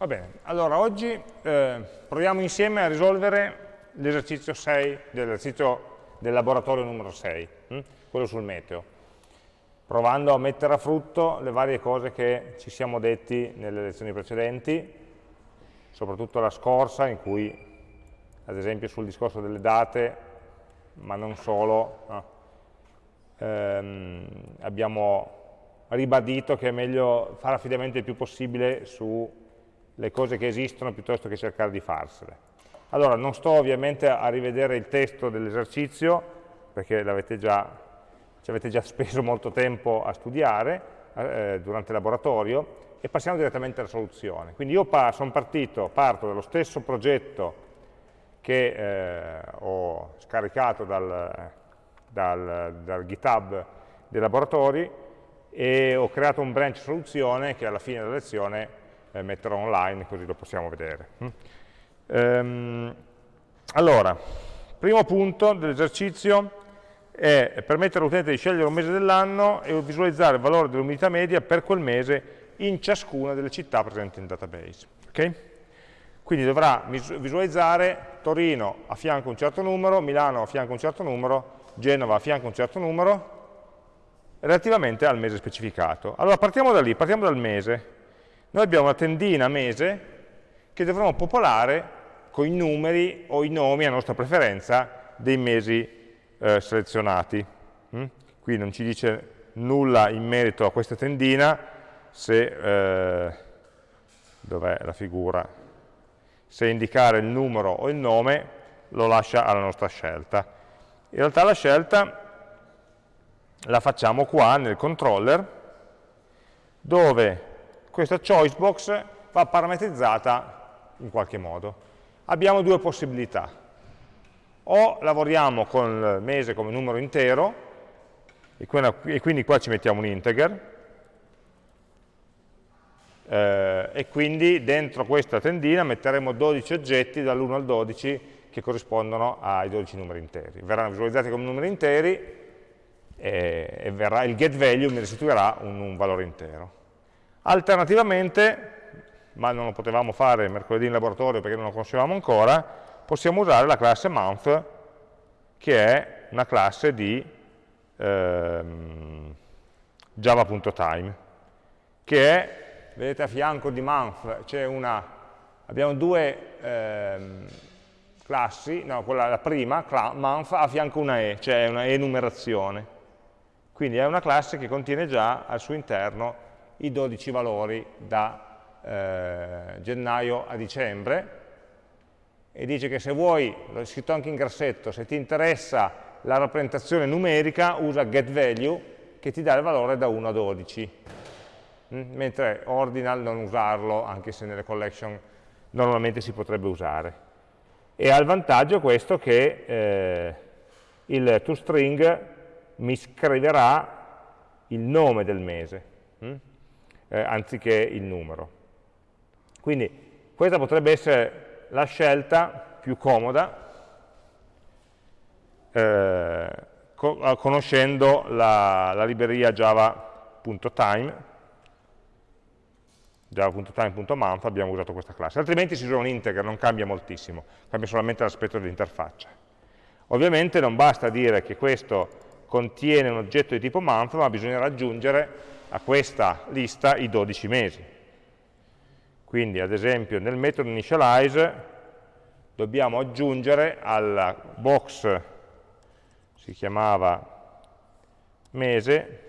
Va bene, allora oggi eh, proviamo insieme a risolvere l'esercizio 6, dell'esercizio del laboratorio numero 6, hm? quello sul meteo, provando a mettere a frutto le varie cose che ci siamo detti nelle lezioni precedenti, soprattutto la scorsa in cui, ad esempio sul discorso delle date, ma non solo, no, ehm, abbiamo ribadito che è meglio fare affidamento il più possibile su le cose che esistono piuttosto che cercare di farsele. Allora, non sto ovviamente a rivedere il testo dell'esercizio, perché già, ci avete già speso molto tempo a studiare eh, durante il laboratorio, e passiamo direttamente alla soluzione. Quindi io pa sono partito, parto dallo stesso progetto che eh, ho scaricato dal, dal, dal GitHub dei laboratori e ho creato un branch soluzione che alla fine della lezione eh, metterò online così lo possiamo vedere. Mm. Ehm, allora, primo punto dell'esercizio è permettere all'utente di scegliere un mese dell'anno e visualizzare il valore dell'umidità media per quel mese in ciascuna delle città presenti nel database. Okay? Quindi dovrà visualizzare Torino a fianco un certo numero, Milano a fianco un certo numero, Genova a fianco un certo numero, relativamente al mese specificato. Allora partiamo da lì, partiamo dal mese. Noi abbiamo una tendina mese che dovremo popolare con i numeri o i nomi a nostra preferenza dei mesi eh, selezionati. Mm? Qui non ci dice nulla in merito a questa tendina, se, eh, la figura, se indicare il numero o il nome lo lascia alla nostra scelta. In realtà la scelta la facciamo qua nel controller, dove questa choice box va parametrizzata in qualche modo. Abbiamo due possibilità. O lavoriamo con il mese come numero intero, e quindi qua ci mettiamo un integer, eh, e quindi dentro questa tendina metteremo 12 oggetti dall'1 al 12 che corrispondono ai 12 numeri interi. Verranno visualizzati come numeri interi e, e verrà, il get value mi restituirà un, un valore intero. Alternativamente, ma non lo potevamo fare mercoledì in laboratorio perché non lo conoscevamo ancora, possiamo usare la classe month, che è una classe di ehm, java.time, che è, vedete a fianco di month, c'è una, abbiamo due ehm, classi, no, quella, la prima, month, a fianco una e, cioè una enumerazione. Quindi è una classe che contiene già al suo interno i 12 valori da eh, gennaio a dicembre e dice che se vuoi, l'ho scritto anche in grassetto, se ti interessa la rappresentazione numerica usa getValue che ti dà il valore da 1 a 12 mm? mentre ordinal non usarlo anche se nelle collection normalmente si potrebbe usare e ha il vantaggio questo che eh, il toString mi scriverà il nome del mese mm? Eh, anziché il numero. Quindi questa potrebbe essere la scelta più comoda eh, co conoscendo la, la libreria java.time java.time.month abbiamo usato questa classe, altrimenti si usa un integer, non cambia moltissimo, cambia solamente l'aspetto dell'interfaccia. Ovviamente non basta dire che questo contiene un oggetto di tipo month, ma bisognerà aggiungere a questa lista i 12 mesi. Quindi ad esempio nel metodo initialize dobbiamo aggiungere alla box, si chiamava mese,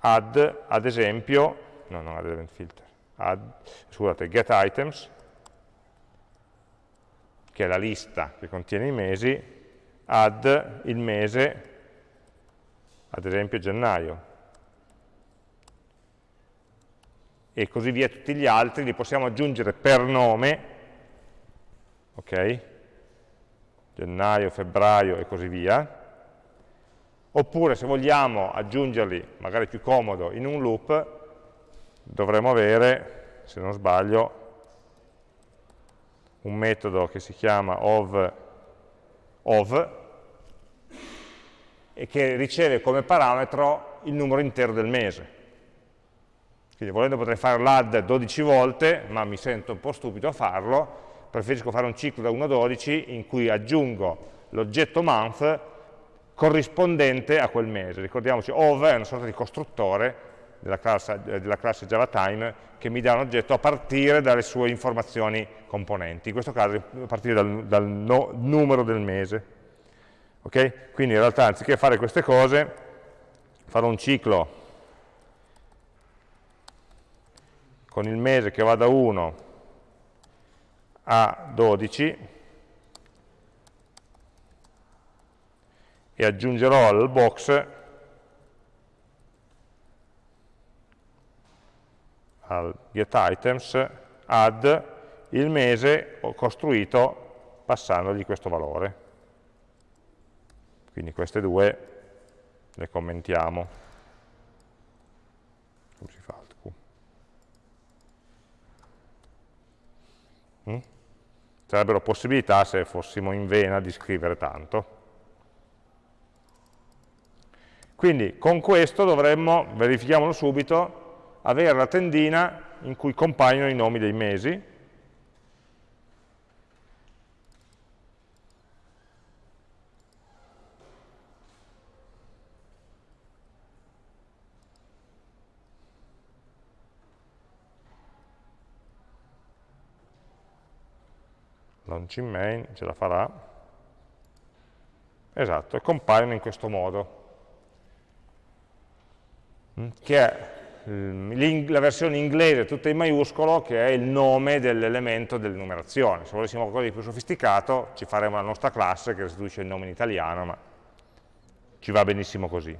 add ad esempio, no non add event filter, add, scusate, get items, che è la lista che contiene i mesi, add il mese, ad esempio gennaio, e così via tutti gli altri, li possiamo aggiungere per nome, ok? Gennaio, febbraio e così via, oppure se vogliamo aggiungerli, magari più comodo, in un loop, dovremo avere, se non sbaglio, un metodo che si chiama of, of e che riceve come parametro il numero intero del mese Quindi volendo potrei fare l'add 12 volte, ma mi sento un po' stupido a farlo, preferisco fare un ciclo da 1 a 12 in cui aggiungo l'oggetto month corrispondente a quel mese. Ricordiamoci, ov è una sorta di costruttore della classe, della classe JavaTime che mi dà un oggetto a partire dalle sue informazioni componenti, in questo caso a partire dal, dal no, numero del mese. Okay? Quindi in realtà anziché fare queste cose, farò un ciclo con il mese che va da 1 a 12 e aggiungerò al box al getItems add il mese costruito passandogli questo valore. Quindi queste due le commentiamo. Come si fa? Mm? Sarebbero possibilità se fossimo in vena di scrivere tanto. Quindi con questo dovremmo, verifichiamolo subito, avere la tendina in cui compaiono i nomi dei mesi, launching main ce la farà, esatto, e compaiono in questo modo, mm, che è la versione inglese tutta in maiuscolo che è il nome dell'elemento dell'enumerazione. Se volessimo qualcosa di più sofisticato ci faremo la nostra classe che restituisce il nome in italiano, ma ci va benissimo così.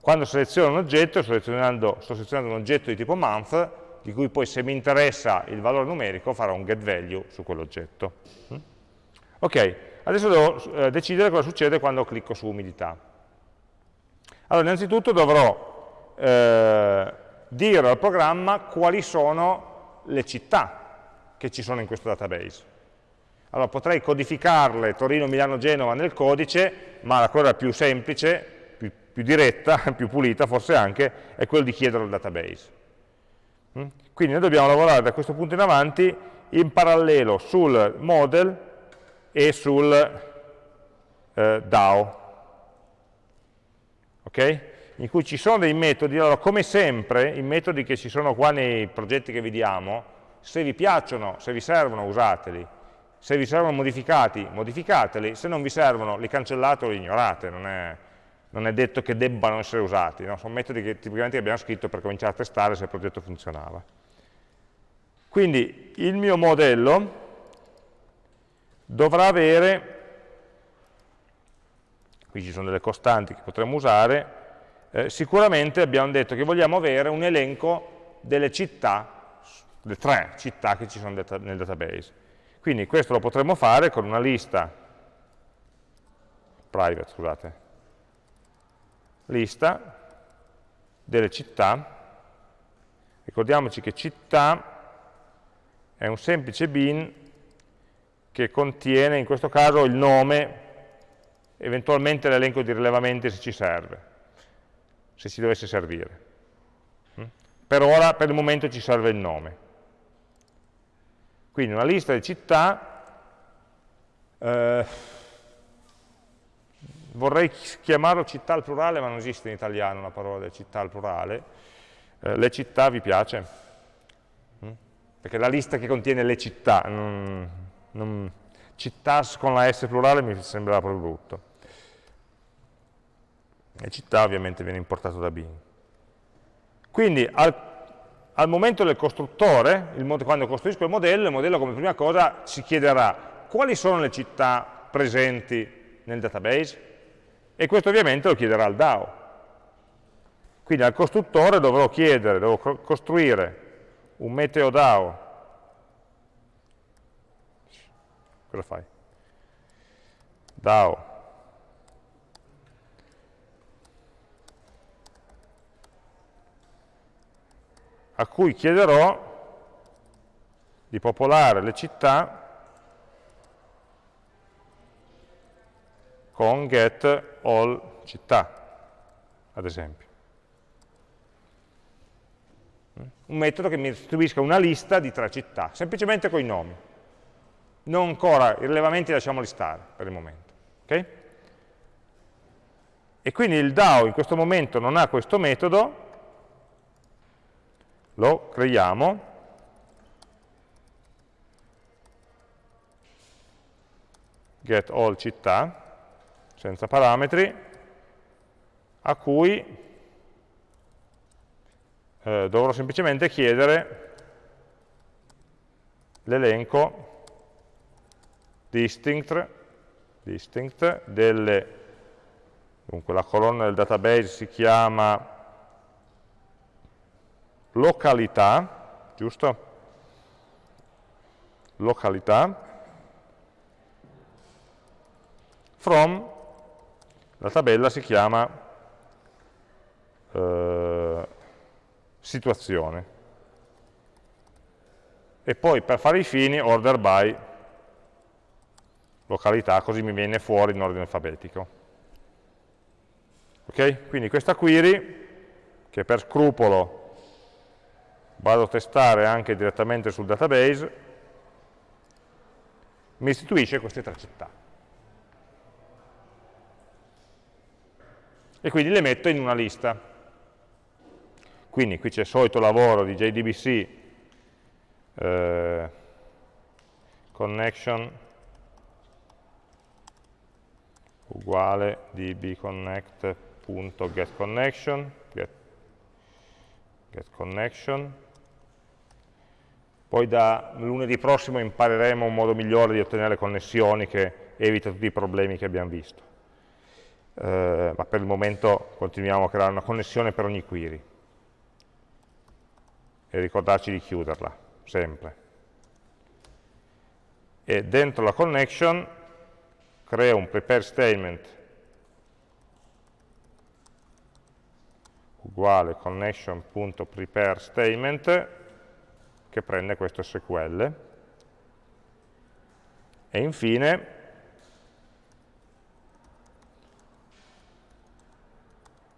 Quando seleziono un oggetto, sto selezionando un oggetto di tipo month, di cui poi se mi interessa il valore numerico farò un getValue su quell'oggetto. Mm? Ok, adesso devo eh, decidere cosa succede quando clicco su umidità. Allora, innanzitutto dovrò eh, dire al programma quali sono le città che ci sono in questo database. Allora, potrei codificarle Torino, Milano, Genova nel codice, ma la cosa più semplice, più, più diretta, più pulita forse anche, è quello di chiedere al database. Mm? Quindi noi dobbiamo lavorare da questo punto in avanti in parallelo sul model e sul eh, DAO, okay? in cui ci sono dei metodi, allora come sempre i metodi che ci sono qua nei progetti che vediamo, se vi piacciono, se vi servono usateli, se vi servono modificati, modificateli, se non vi servono li cancellate o li ignorate, non è, non è detto che debbano essere usati, no? sono metodi che tipicamente abbiamo scritto per cominciare a testare se il progetto funzionava. Quindi il mio modello dovrà avere, qui ci sono delle costanti che potremmo usare, eh, sicuramente abbiamo detto che vogliamo avere un elenco delle città, le tre città che ci sono nel database. Quindi questo lo potremmo fare con una lista private, scusate, lista delle città, ricordiamoci che città è un semplice bin che contiene in questo caso il nome, eventualmente l'elenco di rilevamenti se ci serve, se ci dovesse servire. Mm? Per ora, per il momento ci serve il nome. Quindi una lista di città eh, vorrei chiamarlo città al plurale, ma non esiste in italiano la parola città al plurale. Eh, le città vi piace? Mm? Perché la lista che contiene le città, non, non, cittàs con la S plurale mi sembrava proprio brutto. Le città ovviamente viene importato da Bing. Quindi al, al momento del costruttore, il, quando costruisco il modello, il modello come prima cosa ci chiederà quali sono le città presenti nel database, e questo ovviamente lo chiederà al DAO. Quindi al costruttore dovrò chiedere, devo costruire un meteo DAO. Cosa fai? DAO. a cui chiederò di popolare le città con get all città, ad esempio. un metodo che mi restituisca una lista di tre città, semplicemente con i nomi. Non ancora, i rilevamenti lasciamoli stare per il momento. Okay? E quindi il DAO in questo momento non ha questo metodo, lo creiamo, get all città, senza parametri, a cui eh, dovrò semplicemente chiedere l'elenco distinct, distinct delle, dunque la colonna del database si chiama località, giusto? Località, from, la tabella si chiama eh, situazione. E poi per fare i fini order by località, così mi viene fuori in ordine alfabetico. Ok? Quindi questa query, che per scrupolo vado a testare anche direttamente sul database, mi istituisce queste tre città. E quindi le metto in una lista. Quindi qui c'è il solito lavoro di JDBC eh, connection uguale dbconnect.getConnection get, get poi da lunedì prossimo impareremo un modo migliore di ottenere connessioni che evita tutti i problemi che abbiamo visto eh, ma per il momento continuiamo a creare una connessione per ogni query e ricordarci di chiuderla, sempre. E dentro la connection creo un prepare statement uguale connection.prepare statement che prende questo SQL e infine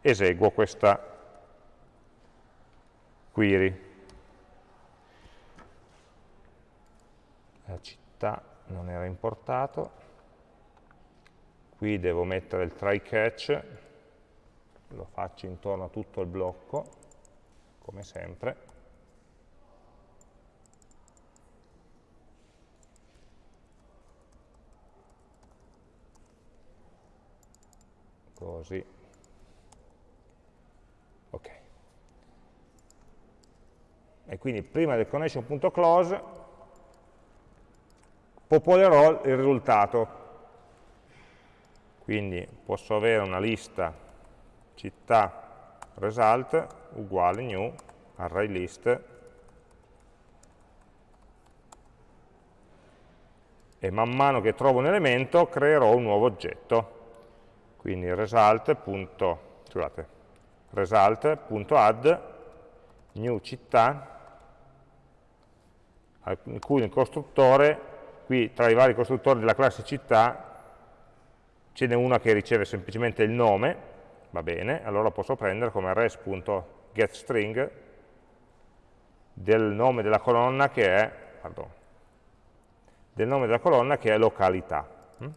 eseguo questa query. La città non era importato, qui devo mettere il try catch, lo faccio intorno a tutto il blocco, come sempre. Così e quindi prima del connection.close popolerò il risultato. Quindi posso avere una lista città result uguale new array list e man mano che trovo un elemento creerò un nuovo oggetto. Quindi result.add result new città in cui il costruttore, qui tra i vari costruttori della classe città, ce n'è una che riceve semplicemente il nome, va bene, allora posso prendere come res.getString del nome della colonna che è, pardon, del nome della colonna che è località. Hm?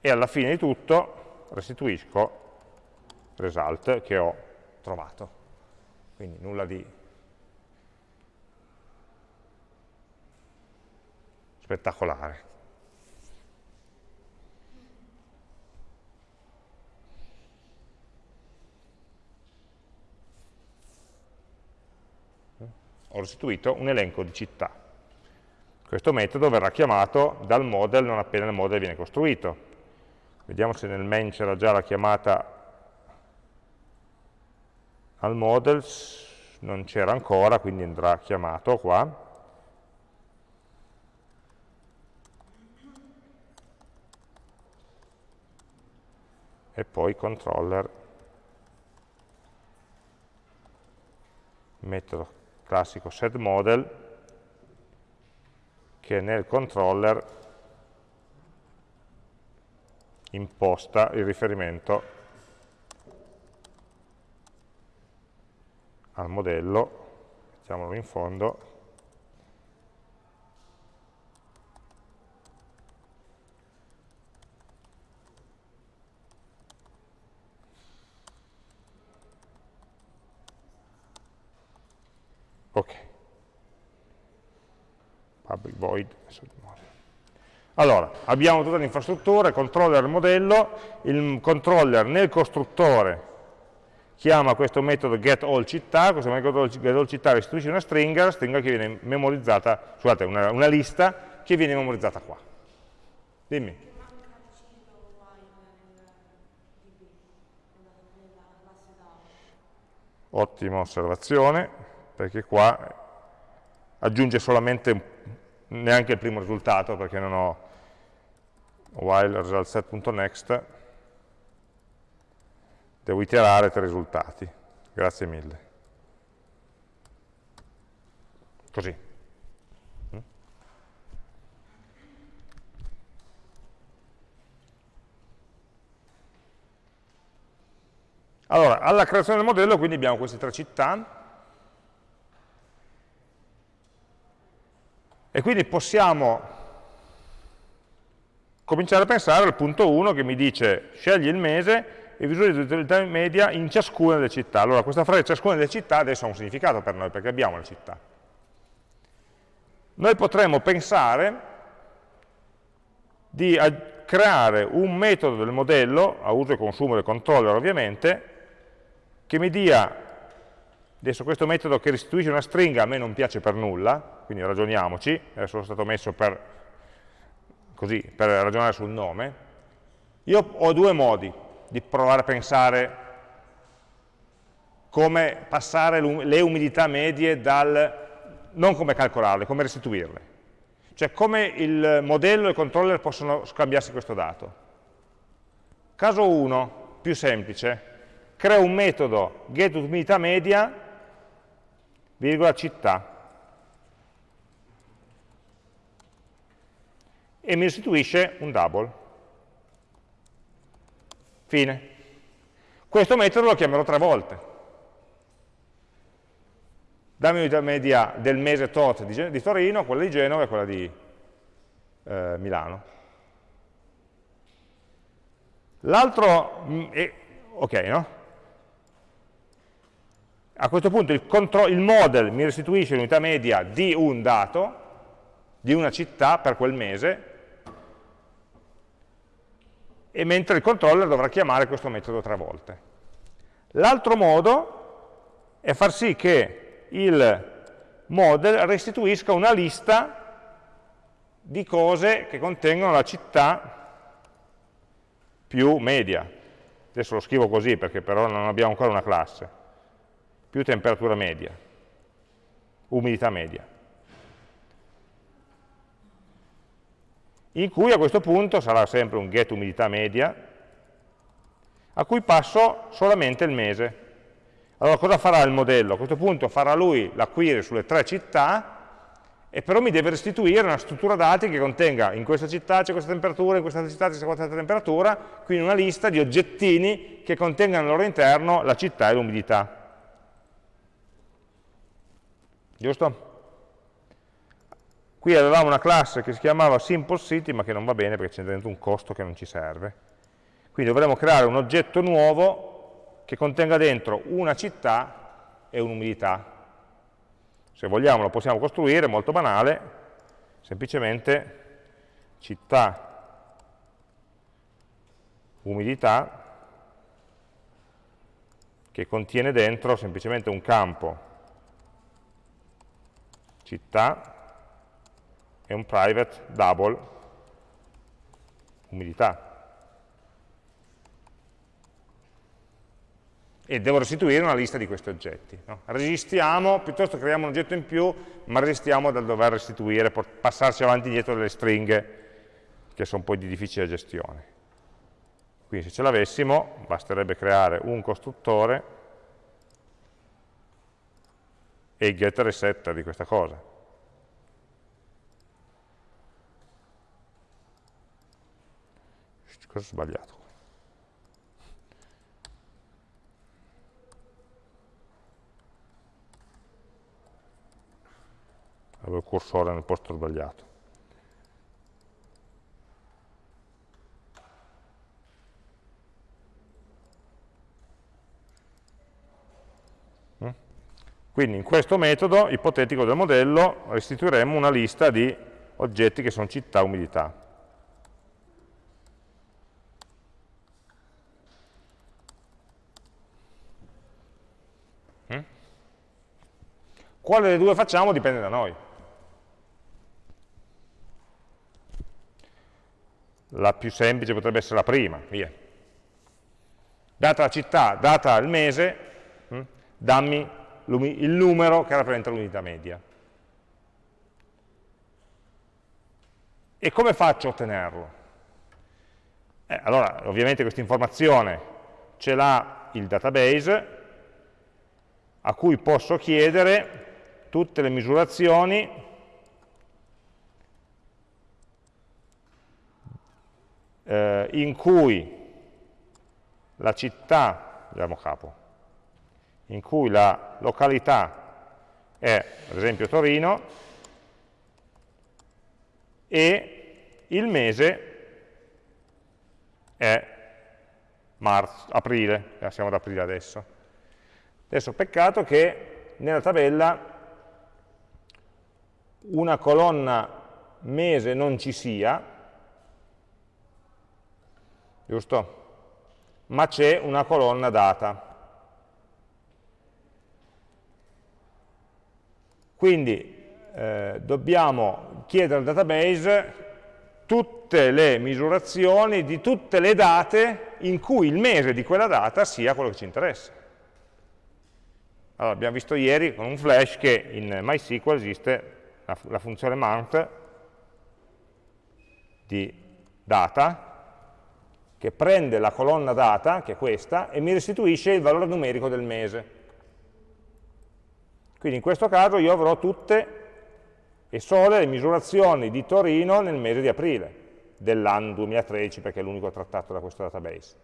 E alla fine di tutto restituisco result che ho trovato quindi nulla di spettacolare. Ho restituito un elenco di città. Questo metodo verrà chiamato dal model non appena il model viene costruito. Vediamo se nel main c'era già la chiamata al models non c'era ancora, quindi andrà chiamato qua. E poi controller, metodo classico setModel, che nel controller imposta il riferimento al modello, mettiamolo in fondo, Ok. Public void. Allora, abbiamo tutta l'infrastruttura, il controller del modello, il controller nel costruttore chiama questo metodo getAllCittà, questo metodo getAllCittà restituisce una stringa, la stringa che viene memorizzata, scusate, una, una lista che viene memorizzata qua. Dimmi. Ottima osservazione perché qua aggiunge solamente neanche il primo risultato perché non ho while resultSet.next devo iterare tre risultati. Grazie mille. Così. Allora, alla creazione del modello quindi abbiamo queste tre città, E quindi possiamo cominciare a pensare al punto 1 che mi dice scegli il mese e visualizza l'utilità media in ciascuna delle città. Allora questa frase ciascuna delle città adesso ha un significato per noi perché abbiamo le città. Noi potremmo pensare di creare un metodo del modello, a uso e consumo del controller ovviamente, che mi dia Adesso questo metodo che restituisce una stringa a me non piace per nulla, quindi ragioniamoci, adesso è stato messo per, così, per ragionare sul nome. Io ho due modi di provare a pensare come passare le umidità medie dal, non come calcolarle, come restituirle. Cioè come il modello e il controller possono scambiarsi questo dato. Caso 1, più semplice, creo un metodo getUmiditàMedia virgola città, e mi restituisce un double. Fine. Questo metodo lo chiamerò tre volte. Dammi unità media del mese tot di, di, Torino, quella di Genova e quella di eh, Milano. L'altro, mm, ok, no? A questo punto il, il model mi restituisce l'unità media di un dato, di una città per quel mese, e mentre il controller dovrà chiamare questo metodo tre volte. L'altro modo è far sì che il model restituisca una lista di cose che contengono la città più media. Adesso lo scrivo così perché però non abbiamo ancora una classe più temperatura media, umidità media. In cui a questo punto sarà sempre un get umidità media, a cui passo solamente il mese. Allora cosa farà il modello? A questo punto farà lui la query sulle tre città e però mi deve restituire una struttura dati che contenga in questa città c'è questa temperatura, in questa città c'è questa temperatura, quindi una lista di oggettini che contengano al loro interno la città e l'umidità giusto? Qui avevamo una classe che si chiamava Simple City, ma che non va bene perché c'è dentro un costo che non ci serve. Quindi dovremo creare un oggetto nuovo che contenga dentro una città e un'umidità. Se vogliamo lo possiamo costruire, molto banale, semplicemente città, umidità, che contiene dentro semplicemente un campo città e un private double umidità. E devo restituire una lista di questi oggetti. No? Resistiamo, piuttosto creiamo un oggetto in più, ma resistiamo dal dover restituire, passarci avanti e dietro delle stringhe che sono poi di difficile gestione. Quindi se ce l'avessimo, basterebbe creare un costruttore e il get resetta di questa cosa. Cosa ho sbagliato? Avevo il cursore nel posto sbagliato. Mm? Quindi in questo metodo ipotetico del modello restituiremo una lista di oggetti che sono città umidità. Quale delle due facciamo dipende da noi. La più semplice potrebbe essere la prima, via. Data la città, data il mese, hm, dammi il numero che rappresenta l'unità media. E come faccio a ottenerlo? Eh, allora, ovviamente questa informazione ce l'ha il database, a cui posso chiedere tutte le misurazioni eh, in cui la città, andiamo capo, in cui la località è, ad esempio, Torino, e il mese è marzo, aprile, eh, siamo ad aprile adesso. Adesso peccato che nella tabella una colonna mese non ci sia, giusto? Ma c'è una colonna data. Quindi eh, dobbiamo chiedere al database tutte le misurazioni di tutte le date in cui il mese di quella data sia quello che ci interessa. Allora, abbiamo visto ieri con un flash che in MySQL esiste la, la funzione month di data che prende la colonna data, che è questa, e mi restituisce il valore numerico del mese. Quindi in questo caso io avrò tutte e sole le misurazioni di Torino nel mese di aprile dell'anno 2013, perché è l'unico trattato da questo database.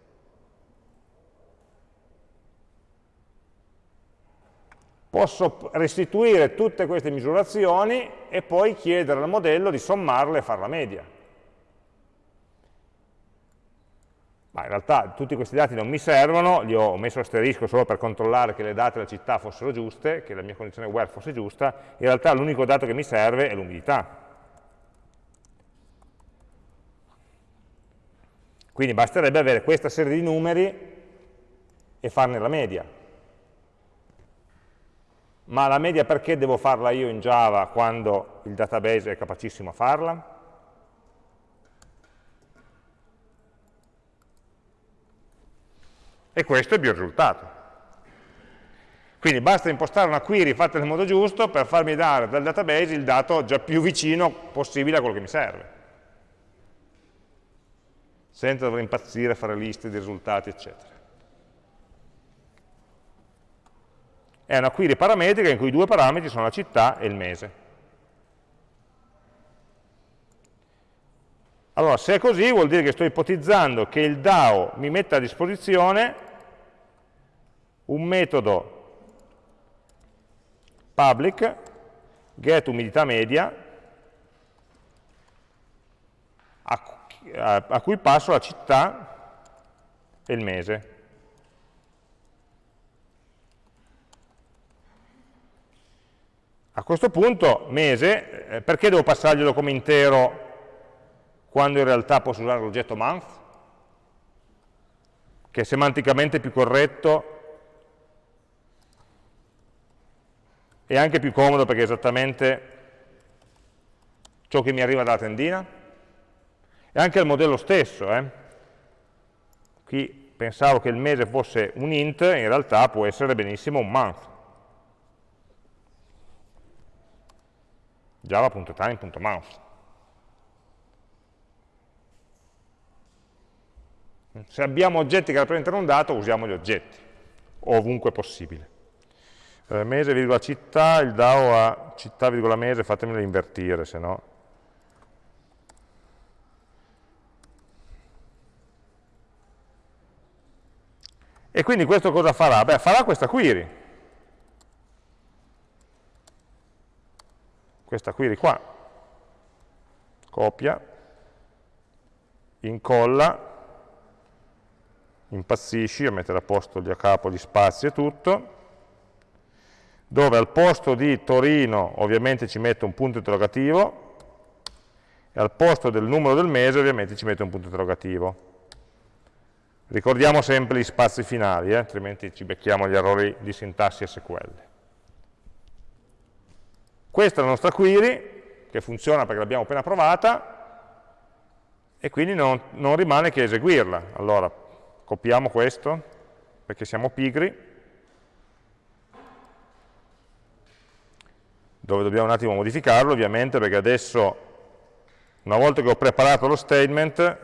Posso restituire tutte queste misurazioni e poi chiedere al modello di sommarle e fare la media. Ma in realtà tutti questi dati non mi servono, li ho messo asterisco solo per controllare che le date della città fossero giuste, che la mia condizione where fosse giusta, in realtà l'unico dato che mi serve è l'umidità. Quindi basterebbe avere questa serie di numeri e farne la media. Ma la media perché devo farla io in Java quando il database è capacissimo a farla? E questo è il mio risultato. Quindi basta impostare una query fatta nel modo giusto per farmi dare dal database il dato già più vicino possibile a quello che mi serve. Senza dover impazzire, fare liste di risultati, eccetera. È una query parametrica in cui i due parametri sono la città e il mese. Allora, se è così vuol dire che sto ipotizzando che il DAO mi metta a disposizione un metodo public get umidità media a, cui passo la città e il mese. A questo punto, mese, eh, perché devo passarglielo come intero quando in realtà posso usare l'oggetto month, che è semanticamente più corretto e anche più comodo perché è esattamente ciò che mi arriva dalla tendina. E anche il modello stesso. Eh? Qui pensavo che il mese fosse un int, in realtà può essere benissimo un month. java.time.month. Se abbiamo oggetti che rappresentano un dato, usiamo gli oggetti, ovunque possibile. Eh, mese, virgola, città, il DAO a città, virgola, mese, fatemelo invertire, se no. E quindi questo cosa farà? Beh, farà questa query. Questa query qua, copia, incolla, impazzisci a mettere a posto lì a capo gli spazi e tutto, dove al posto di Torino ovviamente ci metto un punto interrogativo e al posto del numero del mese ovviamente ci metto un punto interrogativo. Ricordiamo sempre gli spazi finali, eh? altrimenti ci becchiamo gli errori di sintassi SQL. Questa è la nostra query, che funziona perché l'abbiamo appena provata, e quindi non, non rimane che eseguirla. Allora, copiamo questo, perché siamo pigri, dove dobbiamo un attimo modificarlo, ovviamente, perché adesso, una volta che ho preparato lo statement,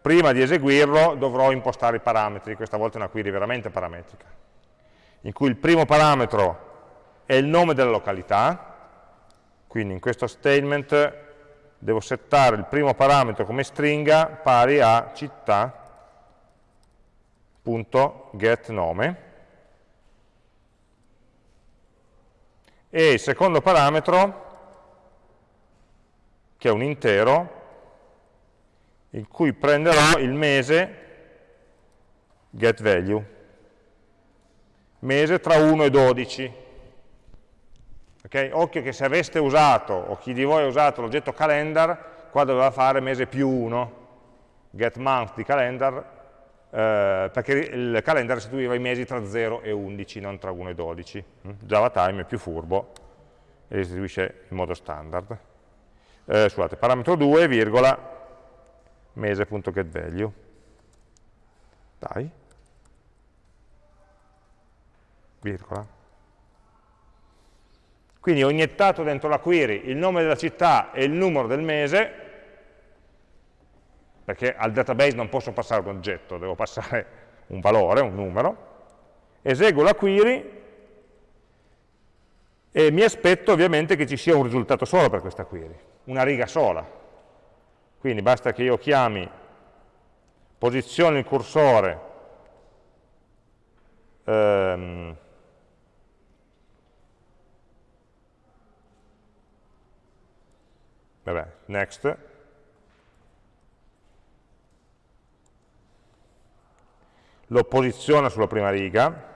prima di eseguirlo dovrò impostare i parametri, questa volta è una query veramente parametrica, in cui il primo parametro è il nome della località, quindi in questo statement devo settare il primo parametro come stringa pari a città.getNome e il secondo parametro, che è un intero, in cui prenderò il mese getValue, mese tra 1 e 12. Okay? Occhio che se aveste usato, o chi di voi ha usato l'oggetto calendar, qua doveva fare mese più 1, getMonth di calendar, eh, perché il calendar restituiva i mesi tra 0 e 11, non tra 1 e 12. Mm? JavaTime è più furbo e restituisce in modo standard. Eh, scusate, parametro 2, virgola, mese.getValue. Dai. Virgola. Quindi ho iniettato dentro la query il nome della città e il numero del mese, perché al database non posso passare un oggetto, devo passare un valore, un numero, eseguo la query e mi aspetto ovviamente che ci sia un risultato solo per questa query, una riga sola, quindi basta che io chiami, posiziono il cursore, ehm, vabbè, next, lo posiziono sulla prima riga,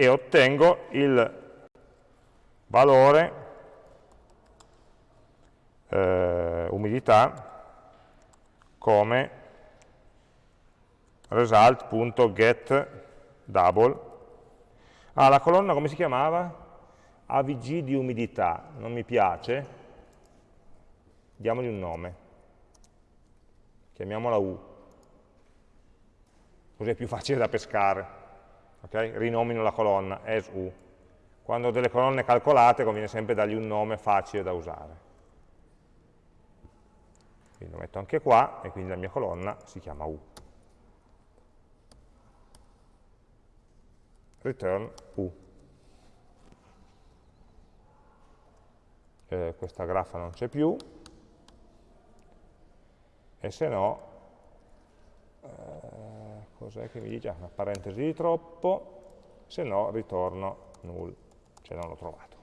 e ottengo il valore eh, umidità come result.getDouble. Ah, la colonna come si chiamava? AVG di umidità, non mi piace, diamogli un nome, chiamiamola U, così è più facile da pescare okay? rinomino la colonna as u. Quando ho delle colonne calcolate conviene sempre dargli un nome facile da usare. Quindi lo metto anche qua e quindi la mia colonna si chiama u. Return u. Eh, questa graffa non c'è più e se no eh, cos'è che mi dice? Ah, una parentesi di troppo, se no ritorno null, cioè non l'ho trovato.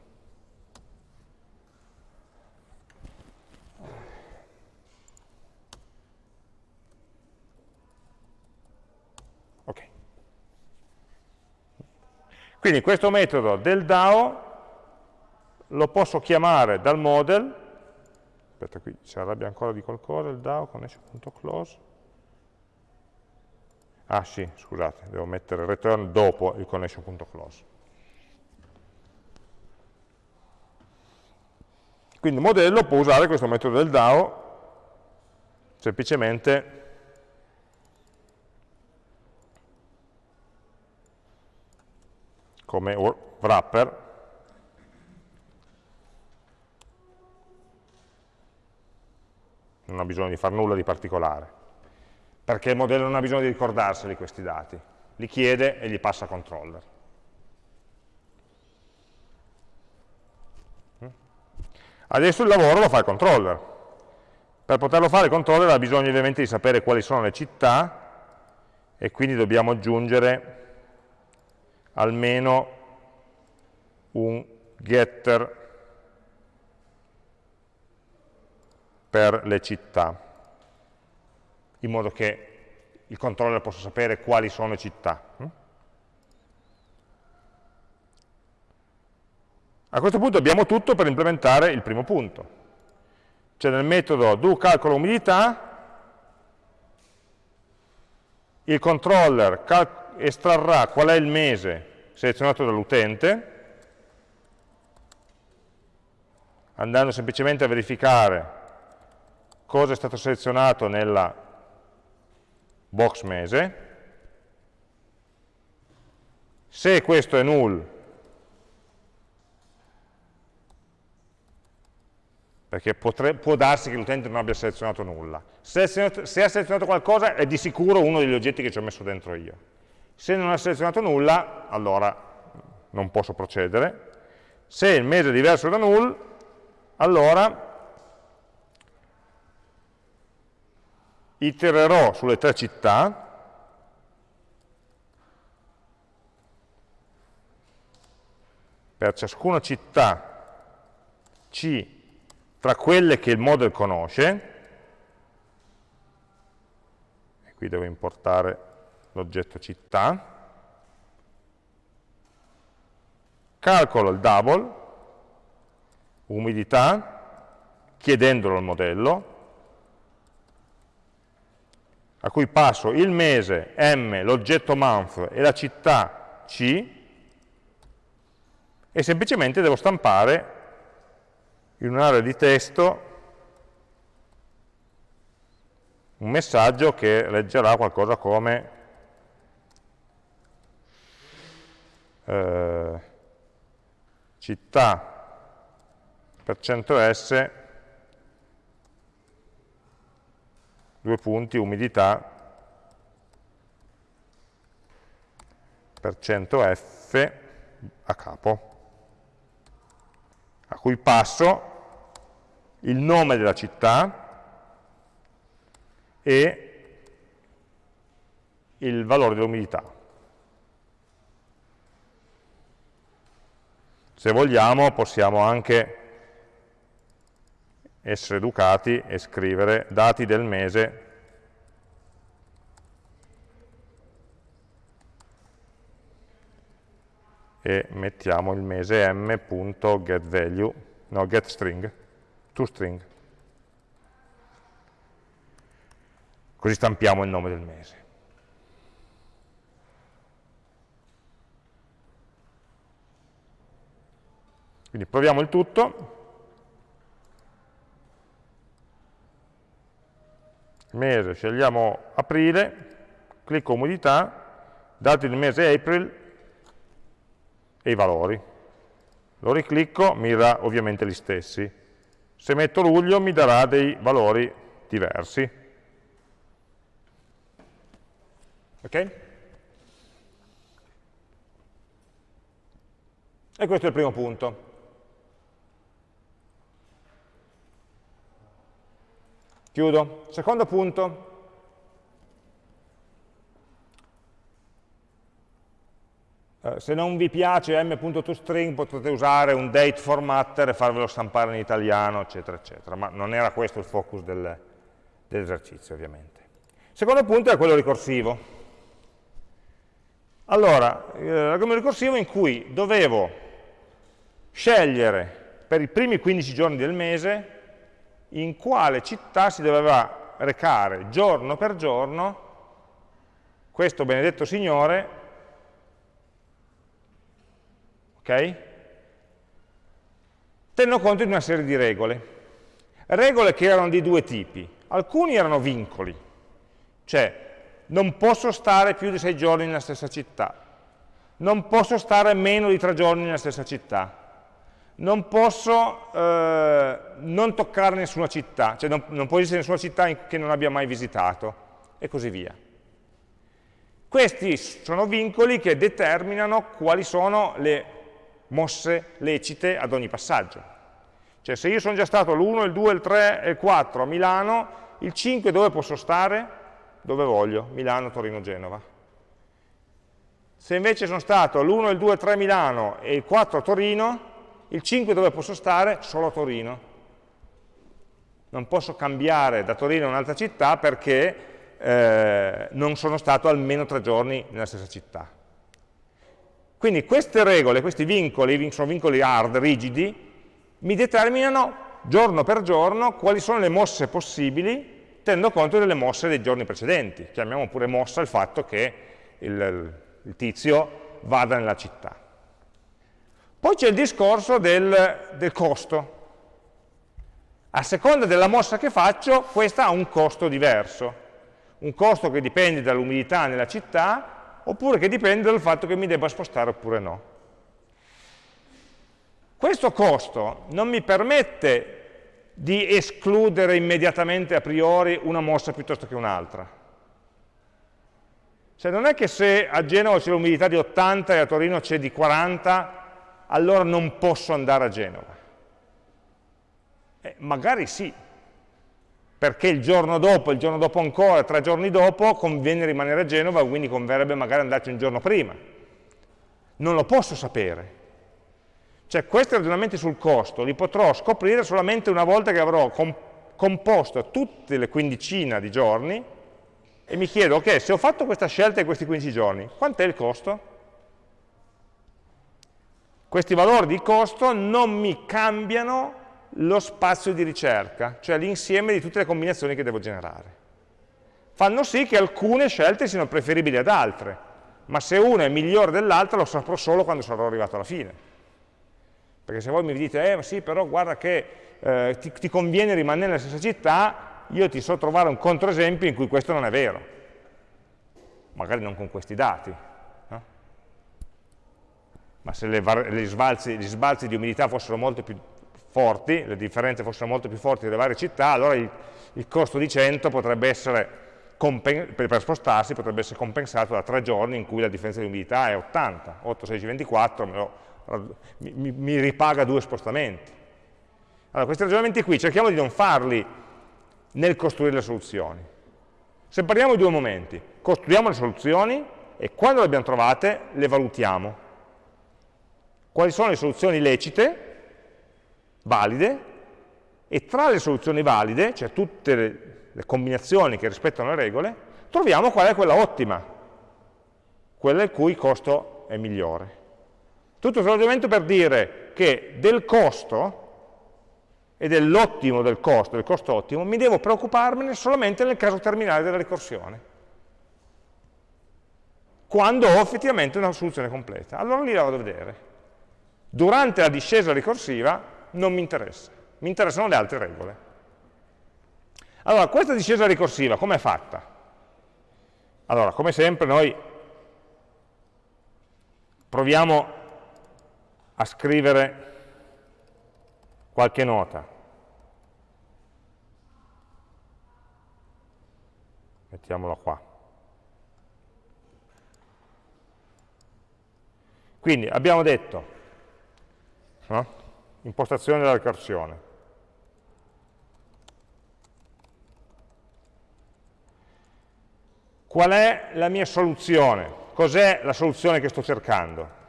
Ok. Quindi questo metodo del DAO lo posso chiamare dal model, aspetta qui si arrabbia ancora di qualcosa il DAO, connection.close, Ah sì, scusate, devo mettere return dopo il connection.close. Quindi il modello può usare questo metodo del DAO semplicemente come wrapper non ha bisogno di fare nulla di particolare perché il modello non ha bisogno di ricordarseli questi dati, li chiede e gli passa controller. Adesso il lavoro lo fa il controller. Per poterlo fare il controller ha bisogno ovviamente di sapere quali sono le città e quindi dobbiamo aggiungere almeno un getter per le città, in modo che il controller possa sapere quali sono le città. A questo punto abbiamo tutto per implementare il primo punto. Cioè nel metodo do calcolo umidità, il controller estrarrà qual è il mese selezionato dall'utente, andando semplicemente a verificare cosa è stato selezionato nella box mese, se questo è null, perché potre, può darsi che l'utente non abbia selezionato nulla. Se, se, ha selezionato qualcosa è di sicuro uno degli oggetti che ci ho messo dentro io. Se non ha selezionato nulla, allora non posso procedere. Se il mese è diverso da null, allora itererò sulle tre città, per ciascuna città C tra quelle che il model conosce, e qui devo importare l'oggetto città, calcolo il double, umidità, chiedendolo al modello, a cui passo il mese M, l'oggetto month e la città C, e semplicemente devo stampare in un'area di testo un messaggio che leggerà qualcosa come eh, città per 100s due punti, umidità per 100F a capo, a cui passo il nome della città e il valore dell'umidità. Se vogliamo possiamo anche essere educati e scrivere dati del mese e mettiamo il mese m.getValue, no, getString, toString. Così stampiamo il nome del mese. Quindi proviamo il tutto. mese, scegliamo aprile, clicco umidità, dati del mese April e i valori. Lo riclicco, mi darà ovviamente gli stessi. Se metto luglio mi darà dei valori diversi. Ok? E questo è il primo punto. Chiudo. Secondo punto. Eh, se non vi piace m.toString potete usare un date formatter e farvelo stampare in italiano, eccetera, eccetera. Ma non era questo il focus del, dell'esercizio, ovviamente. secondo punto è quello ricorsivo. Allora, eh, l'argomento ricorsivo in cui dovevo scegliere per i primi 15 giorni del mese in quale città si doveva recare giorno per giorno questo benedetto Signore, ok? Tenendo conto di una serie di regole. Regole che erano di due tipi. Alcuni erano vincoli, cioè non posso stare più di sei giorni nella stessa città, non posso stare meno di tre giorni nella stessa città, non posso eh, non toccare nessuna città, cioè non, non può esistere nessuna città che non abbia mai visitato, e così via. Questi sono vincoli che determinano quali sono le mosse lecite ad ogni passaggio. Cioè se io sono già stato l'1, il 2, il 3 e il 4 a Milano, il 5 dove posso stare? Dove voglio, Milano, Torino, Genova. Se invece sono stato l'1, il 2, il 3 a Milano e il 4 a Torino, il 5 dove posso stare? Solo a Torino. Non posso cambiare da Torino a un'altra città perché eh, non sono stato almeno tre giorni nella stessa città. Quindi queste regole, questi vincoli, sono vincoli hard, rigidi, mi determinano giorno per giorno quali sono le mosse possibili, tenendo conto delle mosse dei giorni precedenti. Chiamiamo pure mossa il fatto che il, il tizio vada nella città. Poi c'è il discorso del, del costo. A seconda della mossa che faccio, questa ha un costo diverso. Un costo che dipende dall'umidità nella città, oppure che dipende dal fatto che mi debba spostare oppure no. Questo costo non mi permette di escludere immediatamente a priori una mossa piuttosto che un'altra. Cioè non è che se a Genova c'è l'umidità di 80 e a Torino c'è di 40, allora non posso andare a Genova. Eh, magari sì, perché il giorno dopo, il giorno dopo ancora, tre giorni dopo, conviene rimanere a Genova, quindi converrebbe magari andarci un giorno prima. Non lo posso sapere. Cioè questi ragionamenti sul costo li potrò scoprire solamente una volta che avrò composto tutte le quindicina di giorni e mi chiedo, ok, se ho fatto questa scelta in questi 15 giorni, quant'è il costo? Questi valori di costo non mi cambiano lo spazio di ricerca, cioè l'insieme di tutte le combinazioni che devo generare. Fanno sì che alcune scelte siano preferibili ad altre, ma se una è migliore dell'altra lo saprò solo quando sarò arrivato alla fine. Perché se voi mi dite, eh sì, però guarda che eh, ti, ti conviene rimanere nella stessa città, io ti so trovare un controesempio in cui questo non è vero, magari non con questi dati? Ma se le sbalzi, gli sbalzi di umidità fossero molto più forti, le differenze fossero molto più forti delle varie città, allora il, il costo di 100 potrebbe essere, per, per, spostarsi, potrebbe essere compensato da tre giorni in cui la differenza di umidità è 80, 8, 16, 24, lo, mi, mi ripaga due spostamenti. Allora, questi ragionamenti qui cerchiamo di non farli nel costruire le soluzioni. Separiamo i due momenti, costruiamo le soluzioni e quando le abbiamo trovate le valutiamo. Quali sono le soluzioni lecite, valide, e tra le soluzioni valide, cioè tutte le, combinazioni che rispettano le regole, troviamo qual è quella ottima, quella il cui costo è migliore. Tutto il ragionamento per dire che del costo e dell'ottimo del costo, del costo ottimo, mi devo preoccuparmene solamente nel caso terminale della ricorsione. Quando ho effettivamente una soluzione completa. Allora lì la vado a vedere. Durante la discesa ricorsiva non mi interessa, mi interessano le altre regole. Allora, questa discesa ricorsiva come è fatta? Allora, come sempre noi proviamo a scrivere qualche nota. Mettiamola qua. Quindi abbiamo detto, no? impostazione della ricorsione. Qual è la mia soluzione? Cos'è la soluzione che sto cercando?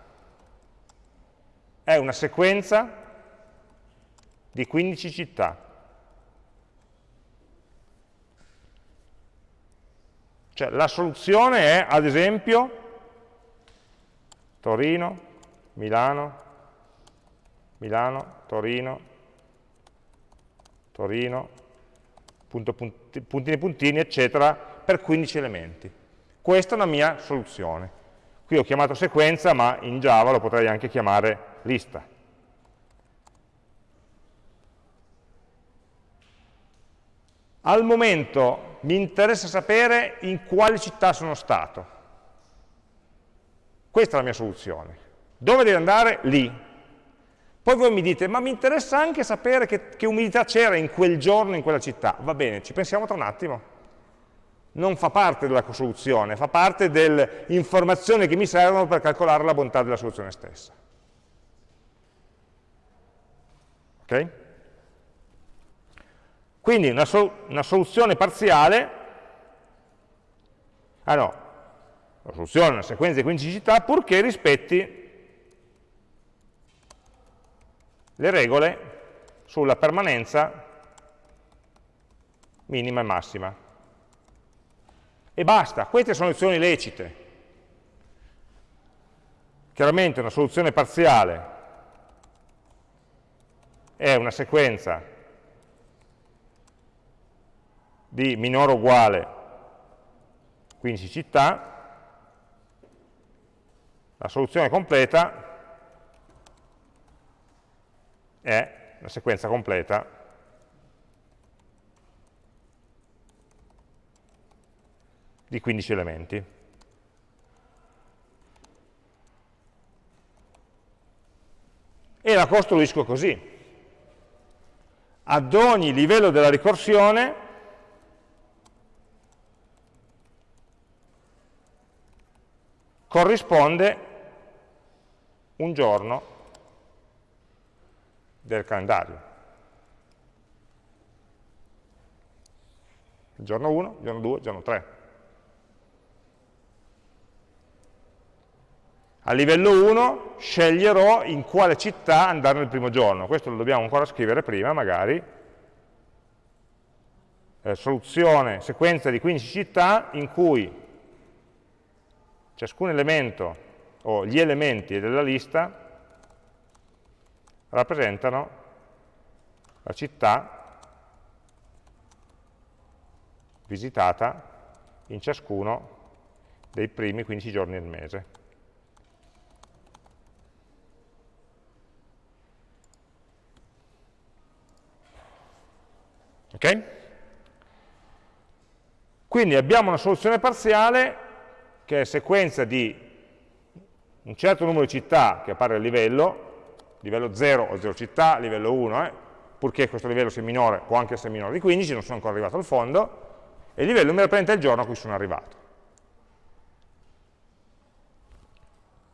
È una sequenza di 15 città. Cioè la soluzione è, ad esempio, Torino, Milano, Milano, Torino, Torino, punto, punti, puntini puntini, eccetera, per 15 elementi. Questa è una mia soluzione. Qui ho chiamato sequenza, ma in Java lo potrei anche chiamare lista. Al momento mi interessa sapere in quale città sono stato. Questa è la mia soluzione. Dove devo andare? Lì. Poi voi mi dite, ma mi interessa anche sapere che, che umidità c'era in quel giorno in quella città. Va bene, ci pensiamo tra un attimo. Non fa parte della soluzione, fa parte delle informazioni che mi servono per calcolare la bontà della soluzione stessa. Ok? Quindi una, sol una soluzione parziale, ah no, la soluzione è una sequenza di 15 città purché rispetti le regole sulla permanenza minima e massima. E basta, queste sono soluzioni lecite. Chiaramente una soluzione parziale è una sequenza di minore o uguale 15 città, la soluzione completa è la sequenza completa di 15 elementi. E la costruisco così. Ad ogni livello della ricorsione corrisponde un giorno del calendario. Giorno 1, giorno 2, giorno 3. A livello 1 sceglierò in quale città andare nel primo giorno. Questo lo dobbiamo ancora scrivere prima, magari. Eh, soluzione, sequenza di 15 città in cui ciascun elemento o gli elementi della lista rappresentano la città visitata in ciascuno dei primi 15 giorni del mese. Ok? Quindi abbiamo una soluzione parziale che è sequenza di un certo numero di città che appare a livello, livello 0 o 0 città, livello 1, eh, purché questo livello sia minore, può anche essere minore di 15, non sono ancora arrivato al fondo, e il livello mi rappresenta il giorno a cui sono arrivato.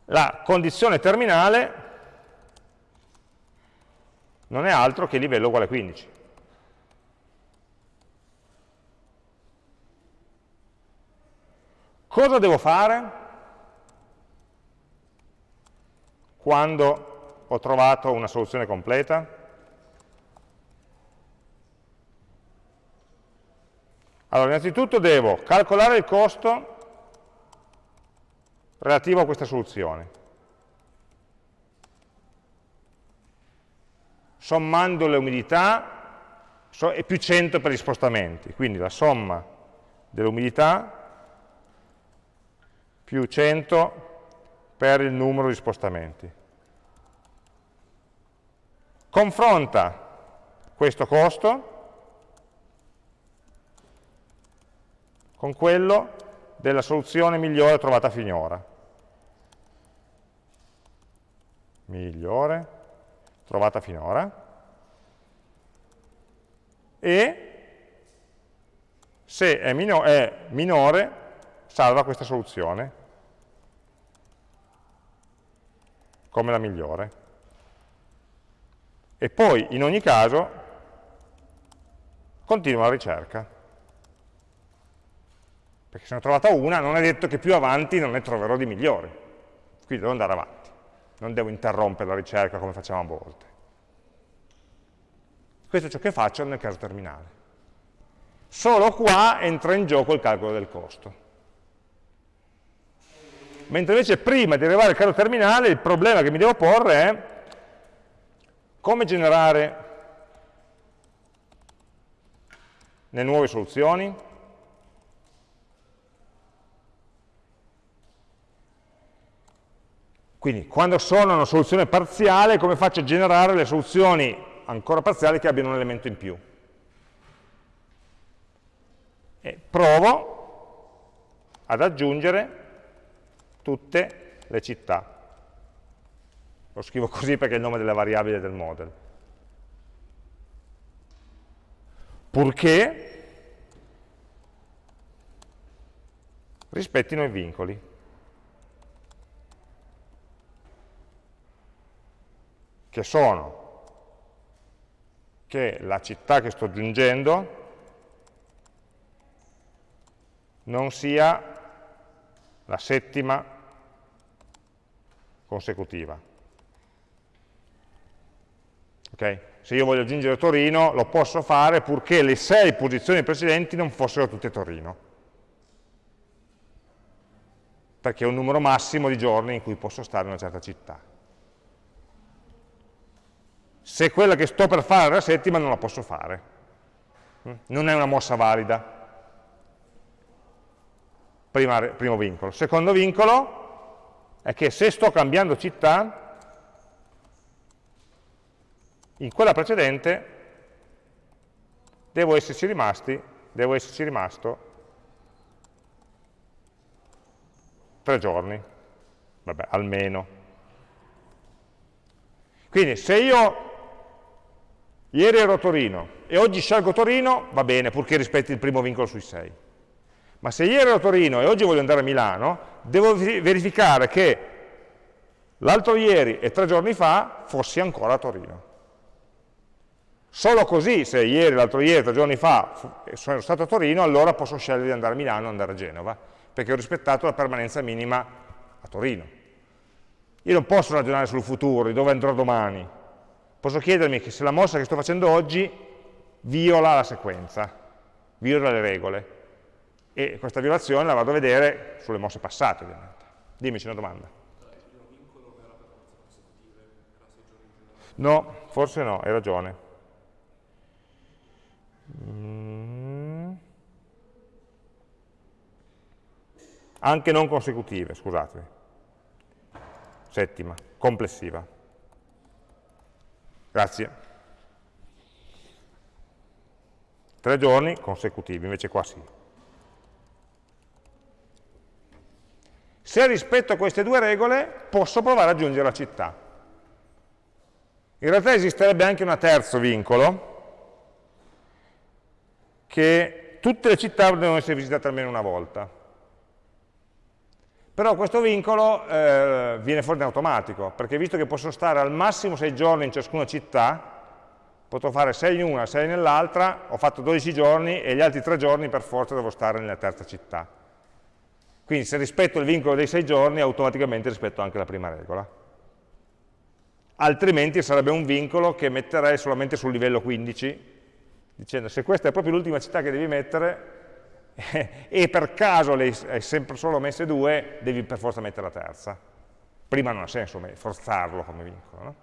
La condizione terminale non è altro che livello uguale a 15. Cosa devo fare quando ho trovato una soluzione completa? Allora, innanzitutto devo calcolare il costo relativo a questa soluzione, sommando le umidità e più 100 per gli spostamenti, quindi la somma dell'umidità più 100 per il numero di spostamenti. Confronta questo costo con quello della soluzione migliore trovata finora. Migliore trovata finora. E se è, mino è minore, salva questa soluzione come la migliore. E poi, in ogni caso, continua la ricerca. Perché se ne ho trovata una, non è detto che più avanti non ne troverò di migliori. Quindi devo andare avanti. Non devo interrompere la ricerca come facciamo a volte. Questo è ciò che faccio nel caso terminale. Solo qua entra in gioco il calcolo del costo mentre invece prima di arrivare al caso terminale il problema che mi devo porre è come generare le nuove soluzioni, Quindi, quando sono una soluzione parziale, come faccio a generare le soluzioni ancora parziali che abbiano un elemento in più? E provo ad aggiungere tutte le città. Lo scrivo così perché è il nome della variabile del model. Purché rispettino i vincoli. Che sono che la città che sto aggiungendo non sia la settima consecutiva. Okay? Se io voglio aggiungere Torino lo posso fare purché le sei posizioni precedenti non fossero tutte Torino. Perché è un numero massimo di giorni in cui posso stare in una certa città. Se quella che sto per fare è la settima non la posso fare. Non è una mossa valida. Prima, primo vincolo. Secondo vincolo è che se sto cambiando città, in quella precedente devo esserci rimasti, devo esserci rimasto tre giorni, vabbè, almeno. Quindi se io ieri ero a Torino e oggi scelgo Torino, va bene, purché rispetti il primo vincolo sui sei. Ma se ieri ero a Torino e oggi voglio andare a Milano, devo verificare che l'altro ieri e tre giorni fa fossi ancora a Torino. Solo così, se ieri, l'altro ieri, tre giorni fa sono stato a Torino, allora posso scegliere di andare a Milano o andare a Genova, perché ho rispettato la permanenza minima a Torino. Io non posso ragionare sul futuro, di dove andrò domani. Posso chiedermi che se la mossa che sto facendo oggi viola la sequenza, viola le regole. E questa violazione la vado a vedere sulle mosse passate, ovviamente. Dimmi, c'è una domanda. No, forse no, hai ragione. Mm. Anche non consecutive, scusate. Settima, complessiva. Grazie. Tre giorni consecutivi, invece qua sì. Se rispetto a queste due regole, posso provare ad aggiungere la città. In realtà esisterebbe anche un terzo vincolo, che tutte le città devono essere visitate almeno una volta. Però questo vincolo eh, viene fuori in automatico, perché visto che posso stare al massimo 6 giorni in ciascuna città, potrò fare 6 in una, 6 nell'altra, ho fatto 12 giorni e gli altri 3 giorni per forza devo stare nella terza città. Quindi se rispetto il vincolo dei 6 giorni, automaticamente rispetto anche la prima regola. Altrimenti sarebbe un vincolo che metterei solamente sul livello 15, dicendo se questa è proprio l'ultima città che devi mettere e per caso le hai sempre solo messe due, devi per forza mettere la terza. Prima non ha senso forzarlo come vincolo. No?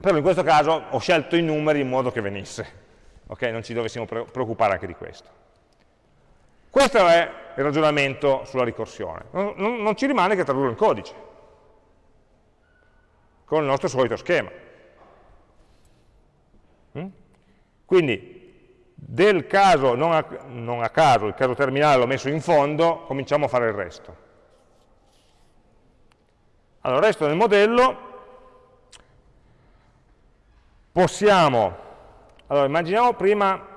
Però in questo caso ho scelto i numeri in modo che venisse. Ok, non ci dovessimo preoccupare anche di questo. Questo è il ragionamento sulla ricorsione. Non, non, non ci rimane che tradurlo in codice, con il nostro solito schema. Mm? Quindi del caso, non a, non a caso, il caso terminale l'ho messo in fondo, cominciamo a fare il resto. Allora, il resto del modello possiamo, allora immaginiamo prima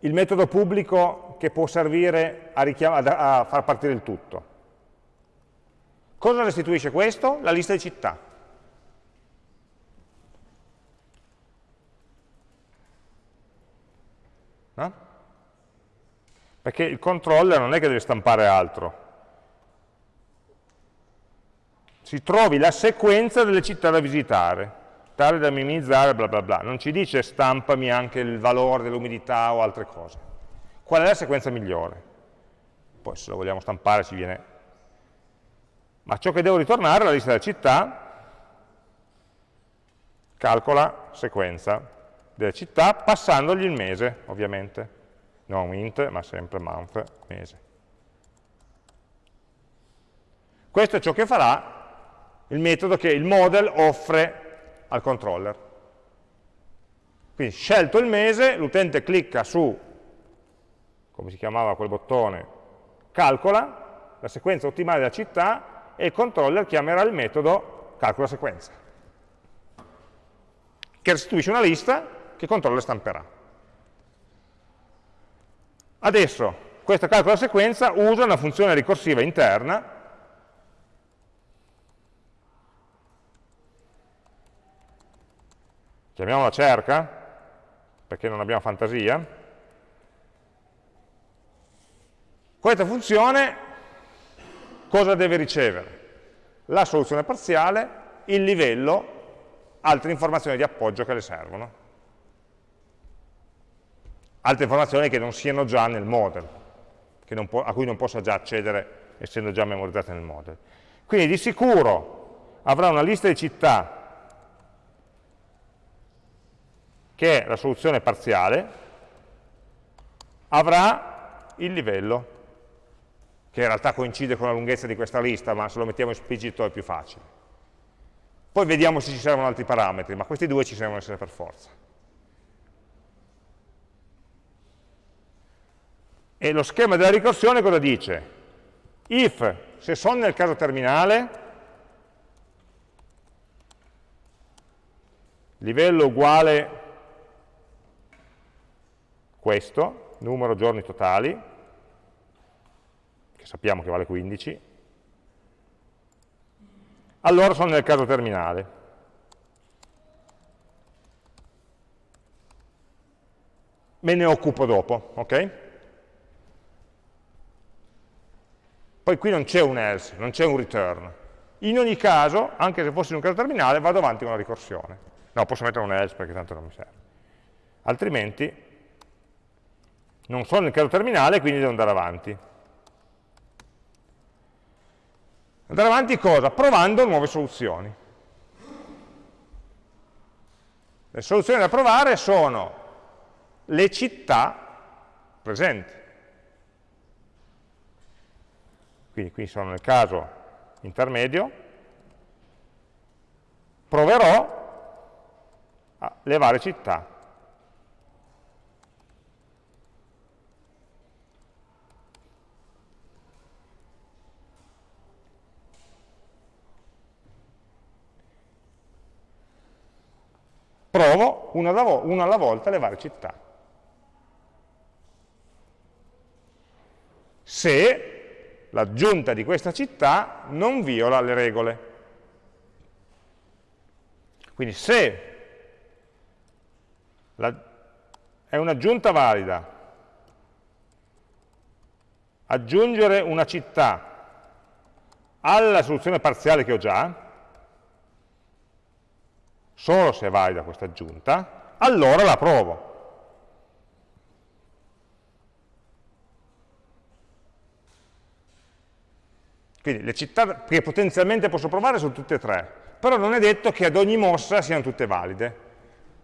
il metodo pubblico che può servire a, a far partire il tutto. Cosa restituisce questo? La lista di città. Perché il controller non è che deve stampare altro. Si trovi la sequenza delle città da visitare, tale da minimizzare bla bla bla. Non ci dice stampami anche il valore dell'umidità o altre cose. Qual è la sequenza migliore? Poi se lo vogliamo stampare ci viene... Ma ciò che devo ritornare è la lista delle città, calcola sequenza delle città passandogli il mese, ovviamente. Non int, ma sempre month, mese. Questo è ciò che farà il metodo che il model offre al controller. Quindi scelto il mese, l'utente clicca su, come si chiamava quel bottone, calcola la sequenza ottimale della città e il controller chiamerà il metodo calcola sequenza, che restituisce una lista che controller stamperà. Adesso, questa calcola sequenza usa una funzione ricorsiva interna chiamiamola cerca, perché non abbiamo fantasia, Questa funzione cosa deve ricevere? La soluzione parziale, il livello, altre informazioni di appoggio che le servono. Altre informazioni che non siano già nel model, a cui non possa già accedere essendo già memorizzate nel model. Quindi di sicuro avrà una lista di città che è la soluzione parziale, avrà il livello che in realtà coincide con la lunghezza di questa lista, ma se lo mettiamo esplicito è più facile. Poi vediamo se ci servono altri parametri, ma questi due ci servono essere per forza. E lo schema della ricorsione cosa dice? If, se sono nel caso terminale, livello uguale questo, numero giorni totali, che sappiamo che vale 15, allora sono nel caso terminale. Me ne occupo dopo, ok? Poi qui non c'è un else, non c'è un return. In ogni caso, anche se fossi in un caso terminale, vado avanti con la ricorsione. No, posso mettere un else perché tanto non mi serve. Altrimenti non sono nel caso terminale, quindi devo andare avanti. Andare avanti cosa? Provando nuove soluzioni. Le soluzioni da provare sono le città presenti. Quindi qui sono nel caso intermedio. Proverò le varie città provo una alla, volta le varie città. Se l'aggiunta di questa città non viola le regole. Quindi se la, è un'aggiunta valida aggiungere una città alla soluzione parziale che ho già, solo se è valida questa aggiunta, allora la provo. Quindi le città che potenzialmente posso provare sono tutte e tre, però non è detto che ad ogni mossa siano tutte valide.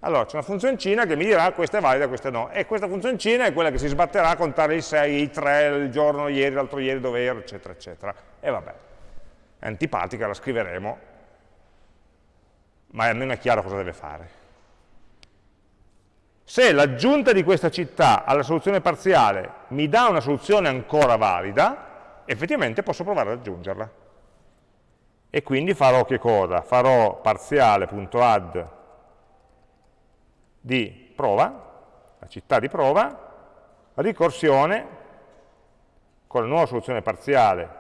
Allora c'è una funzioncina che mi dirà questa è valida, questa no, e questa funzioncina è quella che si sbatterà a contare i 6, i 3, il giorno, ieri, l'altro ieri, dove ero, eccetera, eccetera. E vabbè, è antipatica, la scriveremo, ma almeno è chiaro cosa deve fare. Se l'aggiunta di questa città alla soluzione parziale mi dà una soluzione ancora valida, effettivamente posso provare ad aggiungerla. E quindi farò che cosa? Farò parziale.add di prova, la città di prova, ricorsione con la nuova soluzione parziale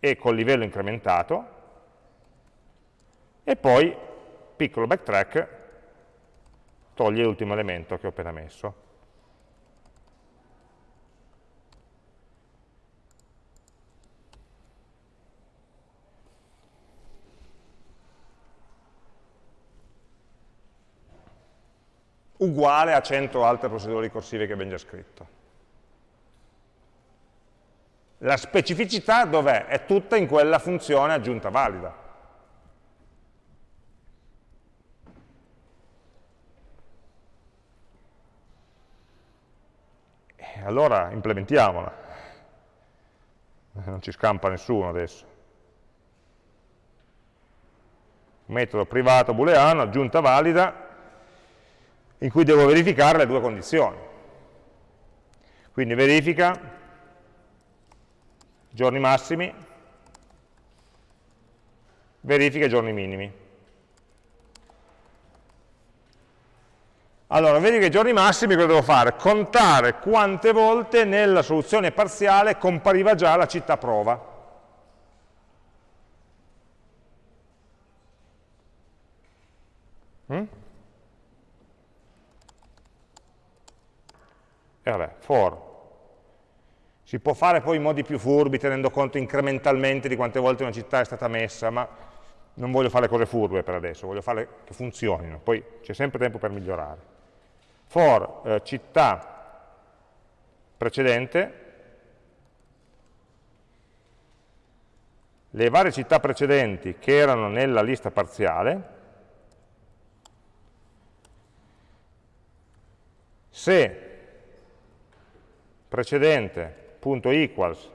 e col livello incrementato, e poi, piccolo backtrack, toglie l'ultimo elemento che ho appena messo. Uguale a 100 altre procedure ricorsive che abbiamo già scritto. La specificità dov'è? È tutta in quella funzione aggiunta valida. allora implementiamola. Non ci scampa nessuno adesso. Metodo privato booleano, aggiunta valida, in cui devo verificare le due condizioni. Quindi verifica giorni massimi, verifica giorni minimi. Allora, che i giorni massimi cosa devo fare? Contare quante volte nella soluzione parziale compariva già la città prova. Mm? E vabbè, for. Si può fare poi in modi più furbi, tenendo conto incrementalmente di quante volte una città è stata messa, ma non voglio fare cose furbe per adesso, voglio fare che funzionino, poi c'è sempre tempo per migliorare. For eh, città precedente, le varie città precedenti che erano nella lista parziale, se precedente.equals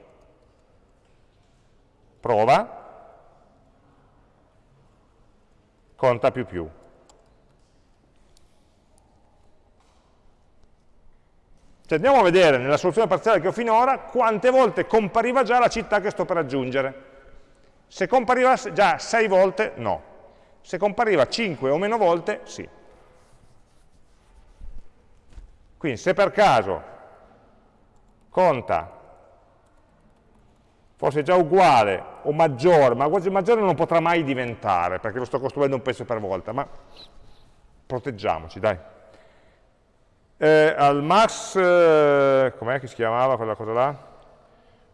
prova, conta più più. Cioè andiamo a vedere nella soluzione parziale che ho finora quante volte compariva già la città che sto per aggiungere. Se compariva già 6 volte, no. Se compariva 5 o meno volte, sì. Quindi se per caso conta fosse già uguale o maggiore, ma maggiore non potrà mai diventare, perché lo sto costruendo un pezzo per volta, ma proteggiamoci, dai. Eh, al max, eh, com'è che si chiamava quella cosa là?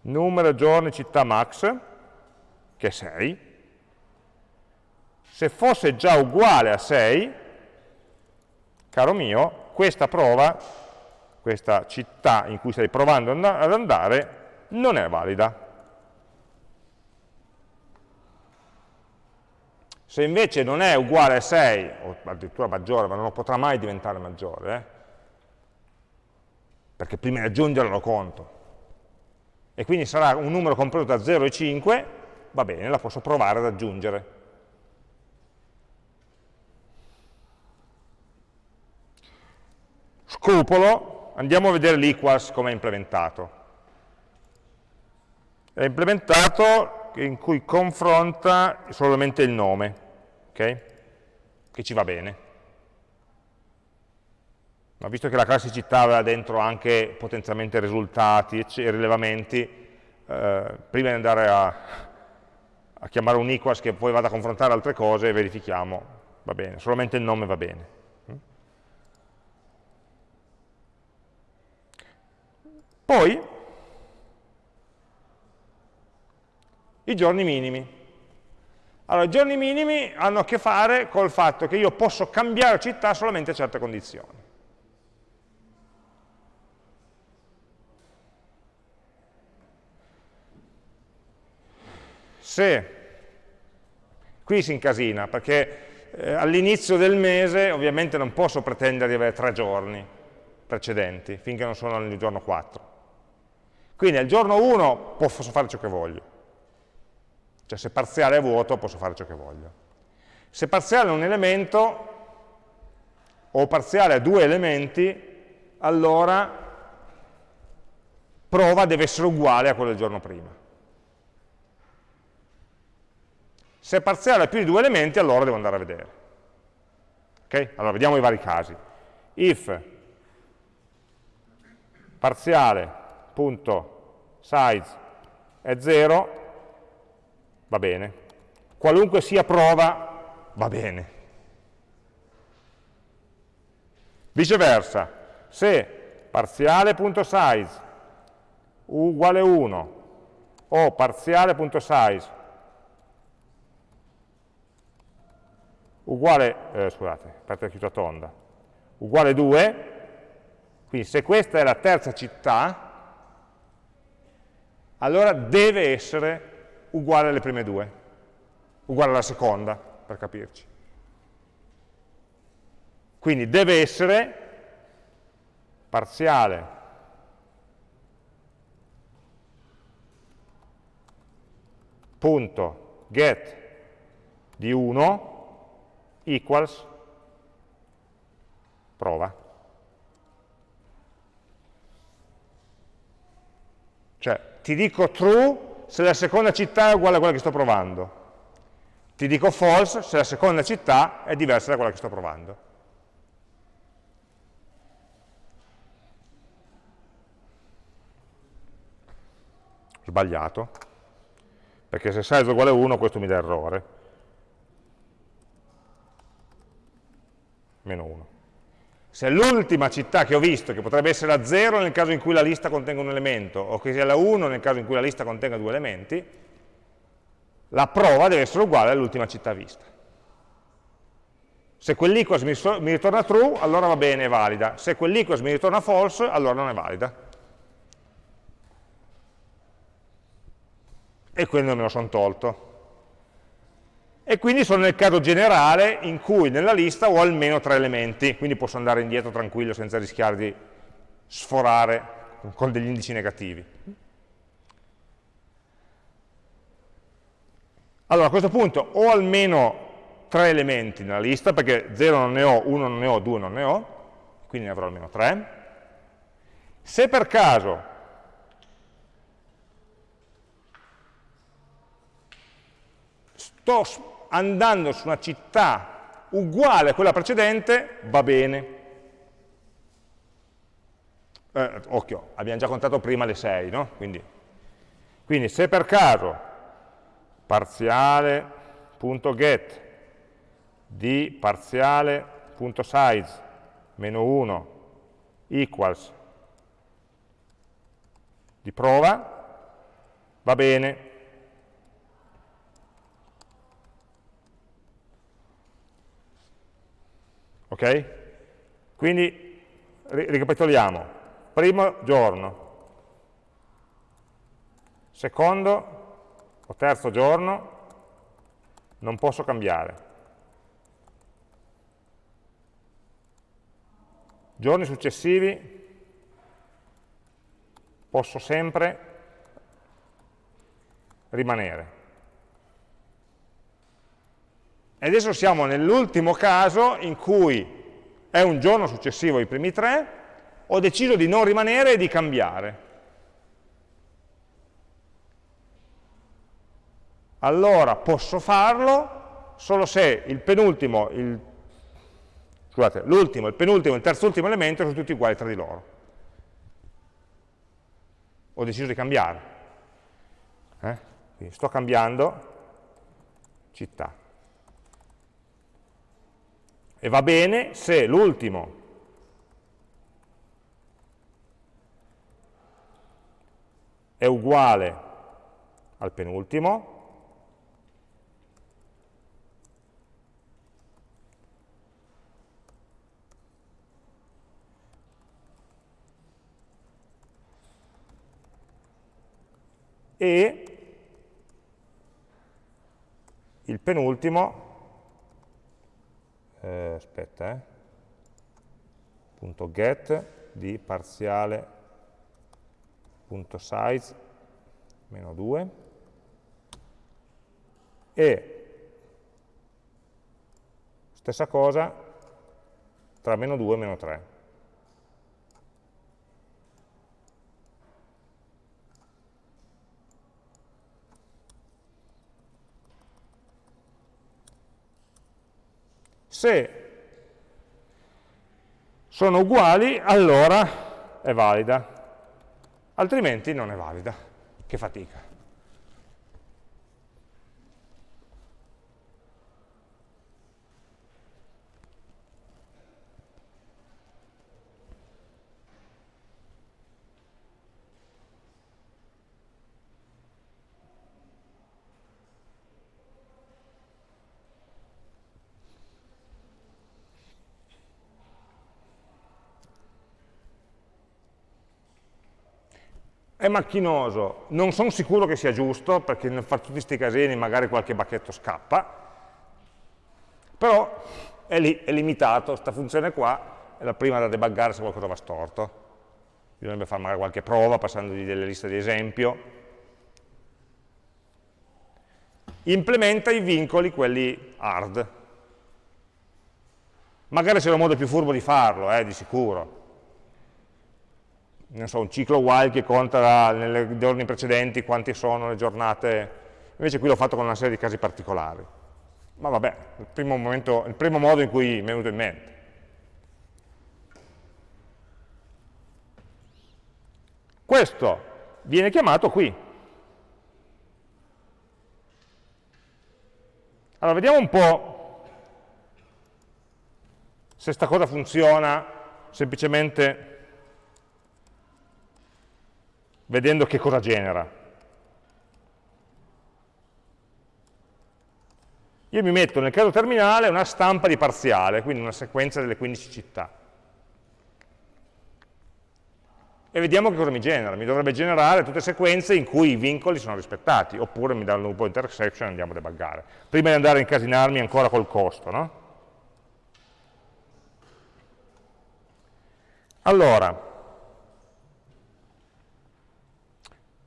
Numero, giorni, città max, che è 6. Se fosse già uguale a 6, caro mio, questa prova, questa città in cui stai provando ad andare, non è valida. Se invece non è uguale a 6, o addirittura maggiore, ma non potrà mai diventare maggiore, eh? perché prima di aggiungerlo lo conto, e quindi sarà un numero compreso da 0 e 5, va bene, la posso provare ad aggiungere. Scrupolo, andiamo a vedere l'equals come è implementato. È implementato in cui confronta solamente il nome okay? che ci va bene. Ma visto che la classicità aveva dentro anche potenzialmente risultati e rilevamenti, eh, prima di andare a, a chiamare un equals che poi vada a confrontare altre cose, verifichiamo, va bene, solamente il nome va bene. Poi, i giorni minimi. Allora, i giorni minimi hanno a che fare col fatto che io posso cambiare città solamente a certe condizioni. Se, qui si incasina, perché eh, all'inizio del mese ovviamente non posso pretendere di avere tre giorni precedenti, finché non sono nel giorno 4. Quindi al giorno 1 posso fare ciò che voglio cioè se parziale è vuoto posso fare ciò che voglio. Se parziale è un elemento, o parziale ha due elementi, allora prova deve essere uguale a quello del giorno prima. Se parziale ha più di due elementi, allora devo andare a vedere. Ok? Allora vediamo i vari casi. If parziale.size è 0, va bene. Qualunque sia prova, va bene. Viceversa, se parziale.size uguale 1 o parziale.size uguale, eh, scusate, aperta chiusa tonda, uguale 2, quindi se questa è la terza città, allora deve essere uguale alle prime due, uguale alla seconda, per capirci. Quindi deve essere parziale punto get di 1 equals prova. Cioè, ti dico true se la seconda città è uguale a quella che sto provando. Ti dico false se la seconda città è diversa da quella che sto provando. Sbagliato, perché se size uguale a 1 questo mi dà errore. Meno 1. Se l'ultima città che ho visto, che potrebbe essere la 0 nel caso in cui la lista contenga un elemento, o che sia la 1 nel caso in cui la lista contenga due elementi, la prova deve essere uguale all'ultima città vista. Se quell'equals mi, ritorna true, allora va bene, è valida. Se quell'equals mi ritorna false, allora non è valida. E quindi me lo sono tolto. E quindi sono nel caso generale in cui nella lista ho almeno tre elementi, quindi posso andare indietro tranquillo senza rischiare di sforare con degli indici negativi. Allora a questo punto ho almeno tre elementi nella lista, perché 0 non ne ho, 1 non ne ho, 2 non ne ho, quindi ne avrò almeno 3. Se per caso sto andando su una città uguale a quella precedente, va bene. Eh, occhio, abbiamo già contato prima le 6, no? Quindi, quindi se per caso parziale.get di parziale.size meno 1 equals di prova, va bene. Ok? Quindi ricapitoliamo. Primo giorno, secondo o terzo giorno, non posso cambiare. Giorni successivi posso sempre rimanere. E adesso siamo nell'ultimo caso in cui è un giorno successivo ai primi tre, ho deciso di non rimanere e di cambiare. Allora posso farlo solo se il penultimo, il scusate, l'ultimo, il penultimo e il terzultimo elemento sono tutti uguali tra di loro. Ho deciso di cambiare. Eh? Sto cambiando città. E va bene se l'ultimo. È uguale al penultimo. E il penultimo, eh, aspetta, eh, punto get di parziale punto size meno 2 e stessa cosa tra meno 2 e meno 3. Se sono uguali, allora è valida, altrimenti non è valida. Che fatica. È macchinoso, non sono sicuro che sia giusto, perché nel fare tutti questi casini magari qualche bacchetto scappa, però è lì, è limitato, questa funzione qua è la prima da debuggare se qualcosa va storto. Bisognerebbe fare magari qualche prova passandogli delle liste di esempio. Implementa i vincoli, quelli hard. Magari c'è un modo più furbo di farlo, eh, di sicuro so, un ciclo while che conta nei giorni precedenti quanti sono le giornate, invece qui l'ho fatto con una serie di casi particolari. Ma vabbè, il primo, momento, il primo modo in cui mi è venuto in mente. Questo viene chiamato qui. Allora, vediamo un po' se sta cosa funziona semplicemente vedendo che cosa genera. Io mi metto nel caso terminale una stampa di parziale, quindi una sequenza delle 15 città. E vediamo che cosa mi genera. Mi dovrebbe generare tutte sequenze in cui i vincoli sono rispettati, oppure mi dà un loop intersection e andiamo a debuggare. Prima di andare a incasinarmi ancora col costo, no? Allora,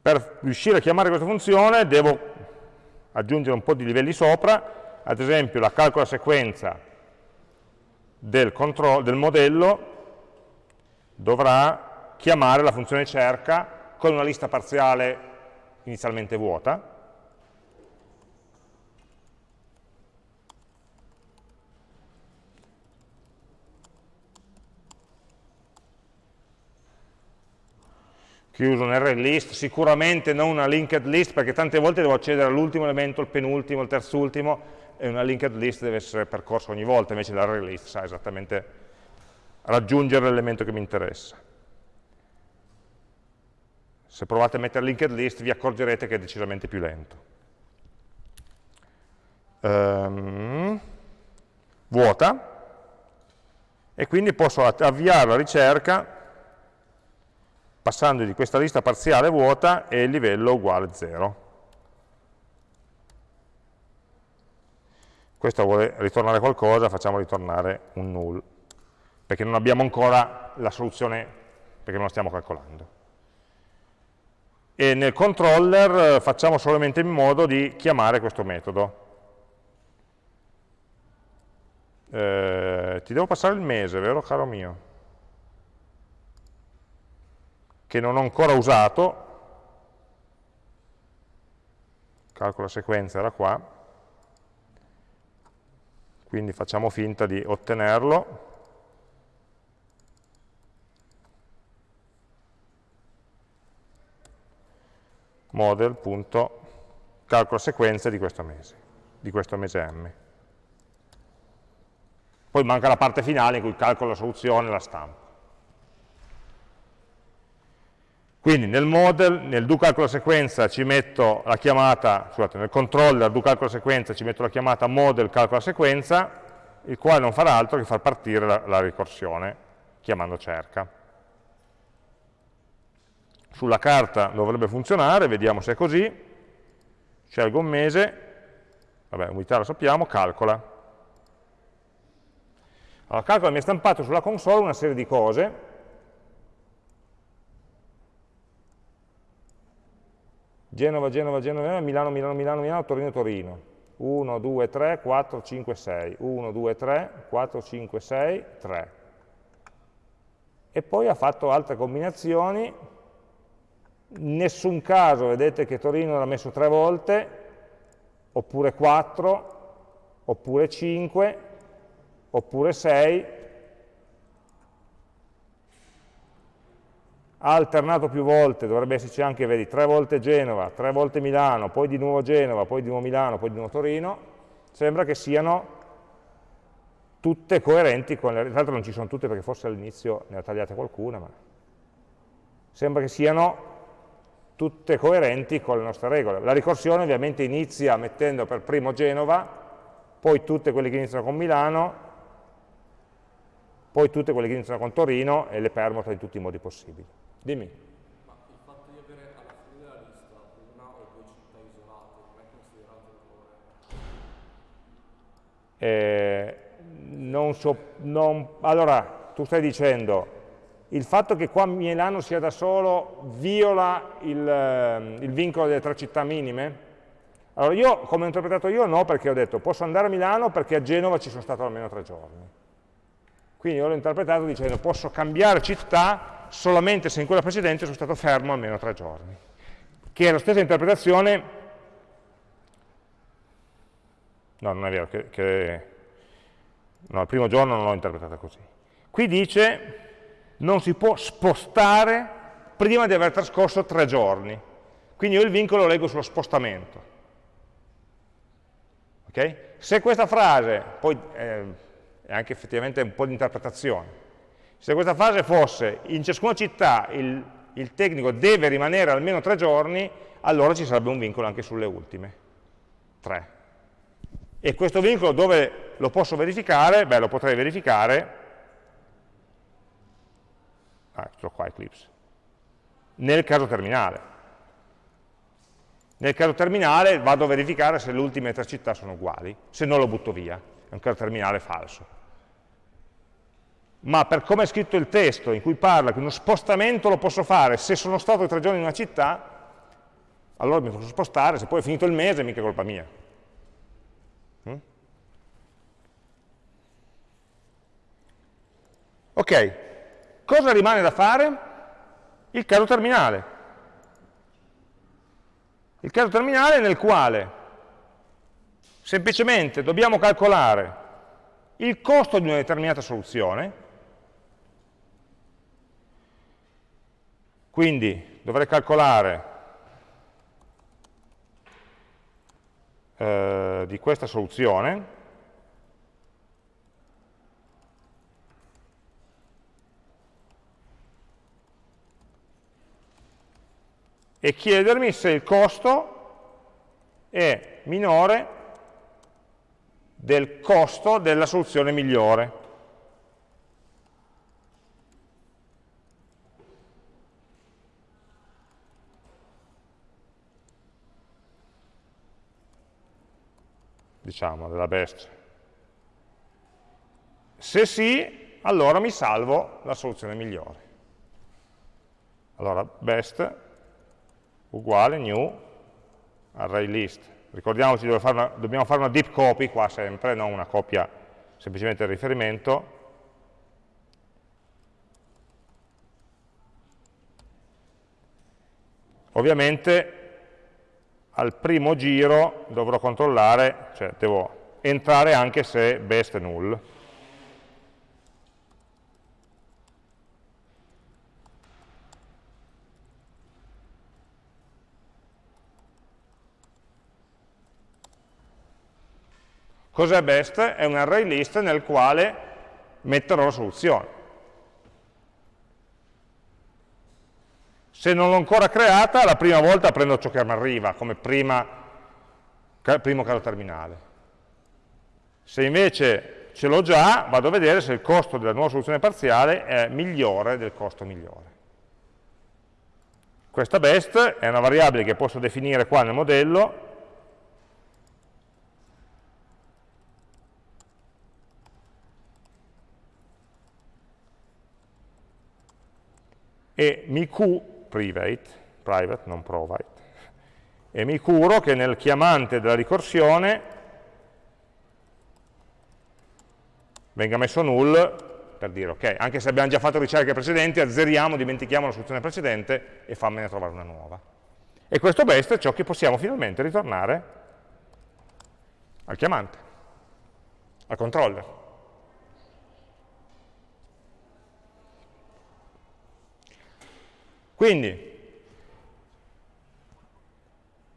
per riuscire a chiamare questa funzione devo aggiungere un po' di livelli sopra. Ad esempio la calcola sequenza del, del modello dovrà chiamare la funzione cerca con una lista parziale inizialmente vuota, chiuso un list, sicuramente non una linked list perché tante volte devo accedere all'ultimo elemento, il penultimo, il terzultimo e una linked list deve essere percorsa ogni volta, invece l'array list sa esattamente raggiungere l'elemento che mi interessa. Se provate a mettere linked list vi accorgerete che è decisamente più lento. Um, vuota, e quindi posso avviare la ricerca passando di questa lista parziale vuota e il livello uguale 0. questo vuole ritornare qualcosa, facciamo ritornare un null, perché non abbiamo ancora la soluzione, perché non la stiamo calcolando. E nel controller eh, facciamo solamente in modo di chiamare questo metodo. Eh, ti devo passare il mese, vero caro mio? Che non ho ancora usato, calcola sequenza era qua, quindi facciamo finta di ottenerlo model.calcola sequenze di questo mese, di questo mese M. Poi manca la parte finale in cui calcolo la soluzione e la stampo. Quindi nel model, nel do calcola sequenza ci metto la chiamata, scusate, nel controller do calcola sequenza ci metto la chiamata model calcola sequenza, il quale non farà altro che far partire la, la ricorsione chiamando cerca. Sulla carta dovrebbe funzionare, vediamo se è così, scelgo un mese, vabbè, unità lo sappiamo, calcola. Allora, calcola mi ha stampato sulla console una serie di cose, Genova, Genova, Genova, Milano, Milano, Milano, Milano, Torino, Torino. 1, 2, 3, 4, 5, 6. 1, 2, 3, 4, 5, 6, 3. E poi ha fatto altre combinazioni. In nessun caso vedete che Torino l'ha messo tre volte, oppure 4, oppure 5, oppure 6, ha alternato più volte, dovrebbe esserci anche, vedi, tre volte Genova, tre volte Milano, poi di nuovo Genova, poi di nuovo Milano, poi di nuovo Torino, sembra che siano tutte coerenti con le... Tra l'altro non ci sono tutte perché forse all'inizio ne ha tagliate qualcuna, ma sembra che siano tutte coerenti con le nostre regole. La ricorsione ovviamente inizia mettendo per primo Genova, poi tutte quelle che iniziano con Milano, poi tutte quelle che iniziano con Torino e le permuta in tutti i modi possibili. Dimmi. Ma il fatto di avere alla fine della lista una o due città isolate non è considerato errore? Eh, non so, non, allora, tu stai dicendo, il fatto che qua Milano sia da solo viola il, ehm, il vincolo delle tre città minime? Allora io, come ho interpretato io, no, perché ho detto posso andare a Milano perché a Genova ci sono stato almeno tre giorni. Quindi io l'ho interpretato dicendo posso cambiare città solamente se in quella precedente sono stato fermo almeno tre giorni, che è la stessa interpretazione, no non è vero, che, che no, il primo giorno non l'ho interpretata così. Qui dice non si può spostare prima di aver trascorso tre giorni, quindi io il vincolo lo leggo sullo spostamento. Okay? Se questa frase, poi eh, è anche effettivamente un po' di interpretazione, Se questa fase fosse in ciascuna città il, il tecnico deve rimanere almeno tre giorni, allora ci sarebbe un vincolo anche sulle ultime, tre. E questo vincolo dove lo posso verificare? Beh, lo potrei verificare, ah, ecco qua Eclipse, nel caso terminale. Nel caso terminale vado a verificare se le ultime tre città sono uguali, se no lo butto via, è un caso terminale falso. Ma per come è scritto il testo, in cui parla che uno spostamento lo posso fare se sono stato tre giorni in una città, allora mi posso spostare, se poi è finito il mese mica è colpa mia. Mm? Ok, cosa rimane da fare? Il caso terminale. Il caso terminale nel quale semplicemente dobbiamo calcolare il costo di una determinata soluzione, quindi dovrei calcolare eh, di questa soluzione, e chiedermi se il costo è minore del costo della soluzione migliore. Diciamo, della best. Se sì, allora mi salvo la soluzione migliore. Allora, best uguale new array list. Ricordiamoci fare dobbiamo fare una deep copy qua sempre, non una copia semplicemente del riferimento. Ovviamente al primo giro dovrò controllare, cioè devo entrare anche se best è null. Cos'è best? È un array list nel quale metterò la soluzione. Se non l'ho ancora creata, la prima volta prendo ciò che mi arriva come prima, primo caso terminale. Se invece ce l'ho già, vado a vedere se il costo della nuova soluzione parziale è migliore del costo migliore. Questa best è una variabile che posso definire qua nel modello, e mi cu, private, private, non provide, e mi curo che nel chiamante della ricorsione venga messo null per dire ok, anche se abbiamo già fatto ricerche precedenti, azzeriamo, dimentichiamo la soluzione precedente e fammene trovare una nuova. E questo best è ciò che possiamo finalmente ritornare al chiamante, al controller. Quindi,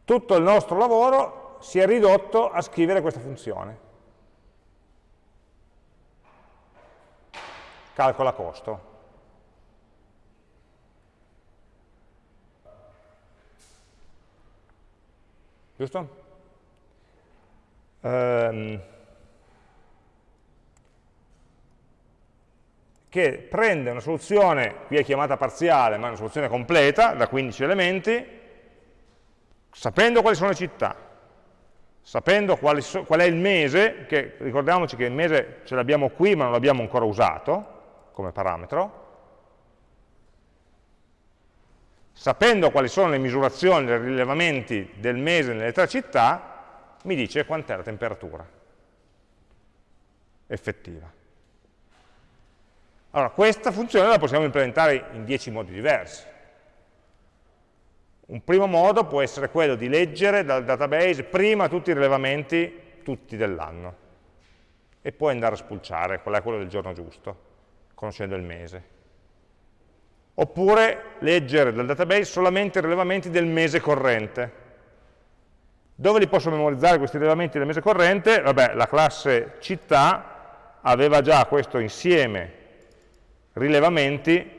tutto il nostro lavoro si è ridotto a scrivere questa funzione. Calcola costo. Giusto? Um, che prende una soluzione, qui è chiamata parziale, ma è una soluzione completa, da 15 elementi, sapendo quali sono le città, sapendo so, qual è il mese, che ricordiamoci che il mese ce l'abbiamo qui ma non l'abbiamo ancora usato come parametro, sapendo quali sono le misurazioni, i rilevamenti del mese nelle tre città, mi dice quant'è la temperatura effettiva. Allora, questa funzione la possiamo implementare in 10 modi diversi. Un primo modo può essere quello di leggere dal database prima tutti i rilevamenti, tutti dell'anno, e poi andare a spulciare qual è quello del giorno giusto, conoscendo il mese. Oppure leggere dal database solamente i rilevamenti del mese corrente. Dove li posso memorizzare questi rilevamenti del mese corrente? Vabbè, la classe città aveva già questo insieme rilevamenti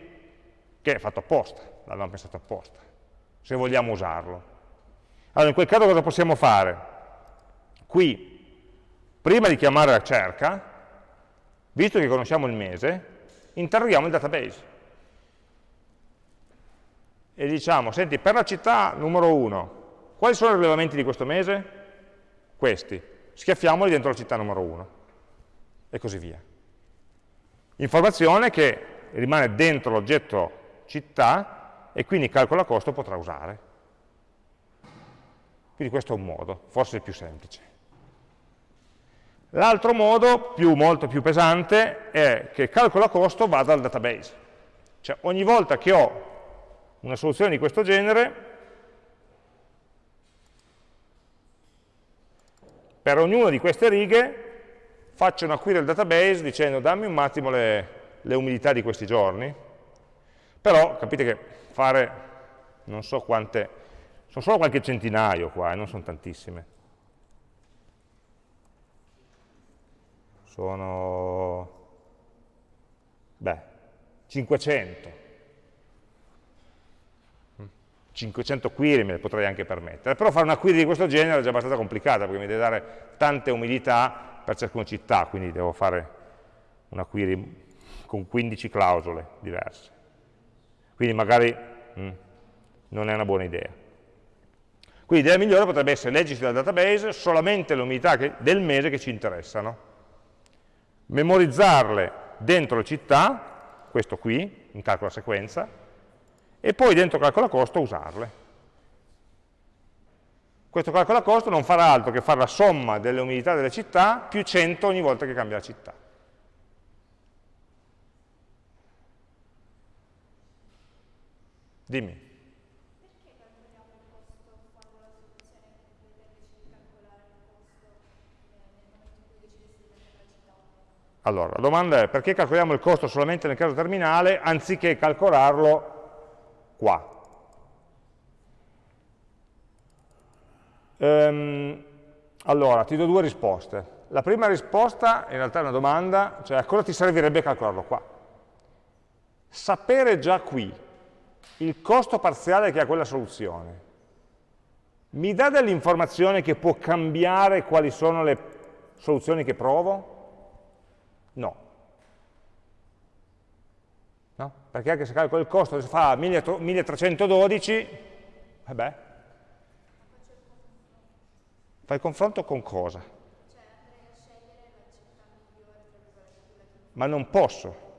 che è fatto apposta, l'abbiamo pensato apposta, se vogliamo usarlo. Allora, in quel caso cosa possiamo fare? Qui, prima di chiamare la cerca, visto che conosciamo il mese, interroghiamo il database. E diciamo, senti, per la città numero 1, quali sono i rilevamenti di questo mese? Questi. Schiaffiamoli dentro la città numero 1. E così via. Informazione che rimane dentro l'oggetto città e quindi calcola costo potrà usare. Quindi questo è un modo, forse il più semplice. L'altro modo, più, molto più pesante, è che il calcolo costo vada al database. Cioè ogni volta che ho una soluzione di questo genere, per ognuna di queste righe faccio una query al database dicendo dammi un attimo le, le umidità di questi giorni, però capite che fare non so quante, sono solo qualche centinaio qua, eh, non sono tantissime. Sono, beh, 500. 500 query me le potrei anche permettere, però fare una query di questo genere è già abbastanza complicata perché mi deve dare tante umidità per ciascuna città, quindi devo fare una query con 15 clausole diverse. Quindi magari mh, mm, non è una buona idea. Quindi l'idea migliore potrebbe essere leggersi dal database solamente le umidità che, del mese che ci interessano, memorizzarle dentro le città, questo qui, in calcola sequenza, e poi dentro calcola costo usarle. Questo calcola costo non farà altro che fare la somma delle umidità delle città più 100 ogni volta che cambia la città. Dimmi. Allora, la domanda è perché calcoliamo il costo solamente nel caso terminale anziché calcolarlo qua. Ehm, allora, ti do due risposte. La prima risposta in realtà è una domanda, cioè a cosa ti servirebbe calcolarlo qua? Sapere già qui il costo parziale che ha quella soluzione mi dà dell'informazione che può cambiare quali sono le soluzioni che provo? No. No? Perché anche se calcolo il costo, se fa 1312, vabbè, fai il confronto con cosa? Ma non posso.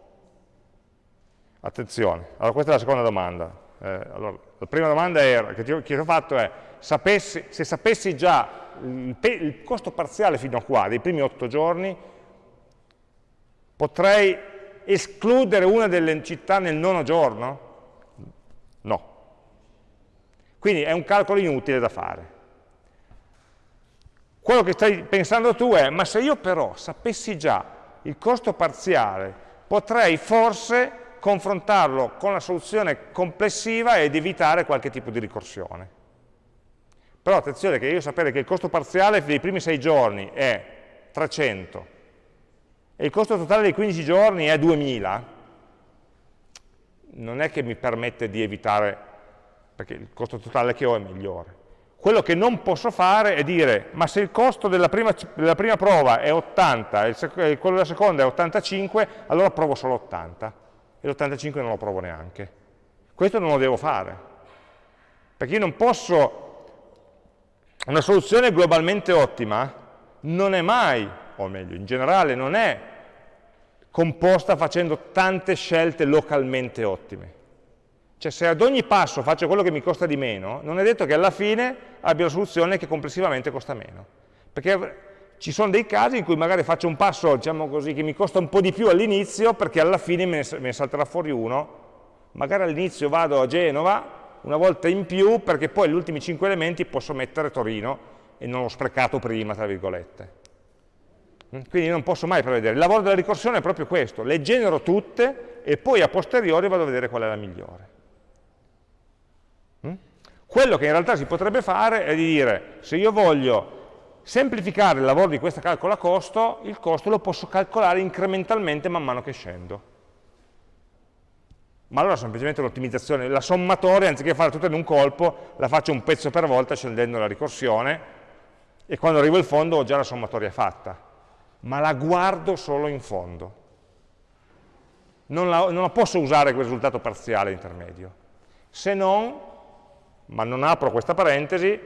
Attenzione, allora questa è la seconda domanda. Eh, allora, la prima domanda era, che, ti, che ti ho fatto è, sapessi, se sapessi già il, il costo parziale fino a qua, dei primi otto giorni, potrei escludere una delle città nel nono giorno? No. Quindi è un calcolo inutile da fare. Quello che stai pensando tu è, ma se io però sapessi già il costo parziale, potrei forse confrontarlo con la soluzione complessiva ed evitare qualche tipo di ricorsione. Però attenzione che io sapere che il costo parziale dei primi sei giorni è 300 e il costo totale dei 15 giorni è 2000, non è che mi permette di evitare, perché il costo totale che ho è migliore. Quello che non posso fare è dire, ma se il costo della prima, della prima prova è 80 e quello della seconda è 85, allora provo solo 80 e l'85 non lo provo neanche. Questo non lo devo fare, perché io non posso, una soluzione globalmente ottima non è mai, o meglio, in generale non è composta facendo tante scelte localmente ottime. Cioè se ad ogni passo faccio quello che mi costa di meno, non è detto che alla fine abbia la soluzione che complessivamente costa meno. Perché ci sono dei casi in cui magari faccio un passo, diciamo così, che mi costa un po' di più all'inizio, perché alla fine me ne, me ne salterà fuori uno. Magari all'inizio vado a Genova, una volta in più, perché poi gli ultimi 5 elementi posso mettere Torino, e non l'ho sprecato prima, tra virgolette. Mm? Quindi non posso mai prevedere. Il lavoro della ricorsione è proprio questo, le genero tutte e poi a posteriori vado a vedere qual è la migliore. Quello che in realtà si potrebbe fare è di dire, se io voglio semplificare il lavoro di questa calcola costo, il costo lo posso calcolare incrementalmente man mano che scendo. ma allora semplicemente un'ottimizzazione, la sommatoria anziché fare tutto in un colpo, la faccio un pezzo per volta scendendo la ricorsione e quando arrivo al fondo ho già la sommatoria fatta, ma la guardo solo in fondo. Non, la, non la posso usare quel risultato parziale intermedio, se non, ma non apro questa parentesi,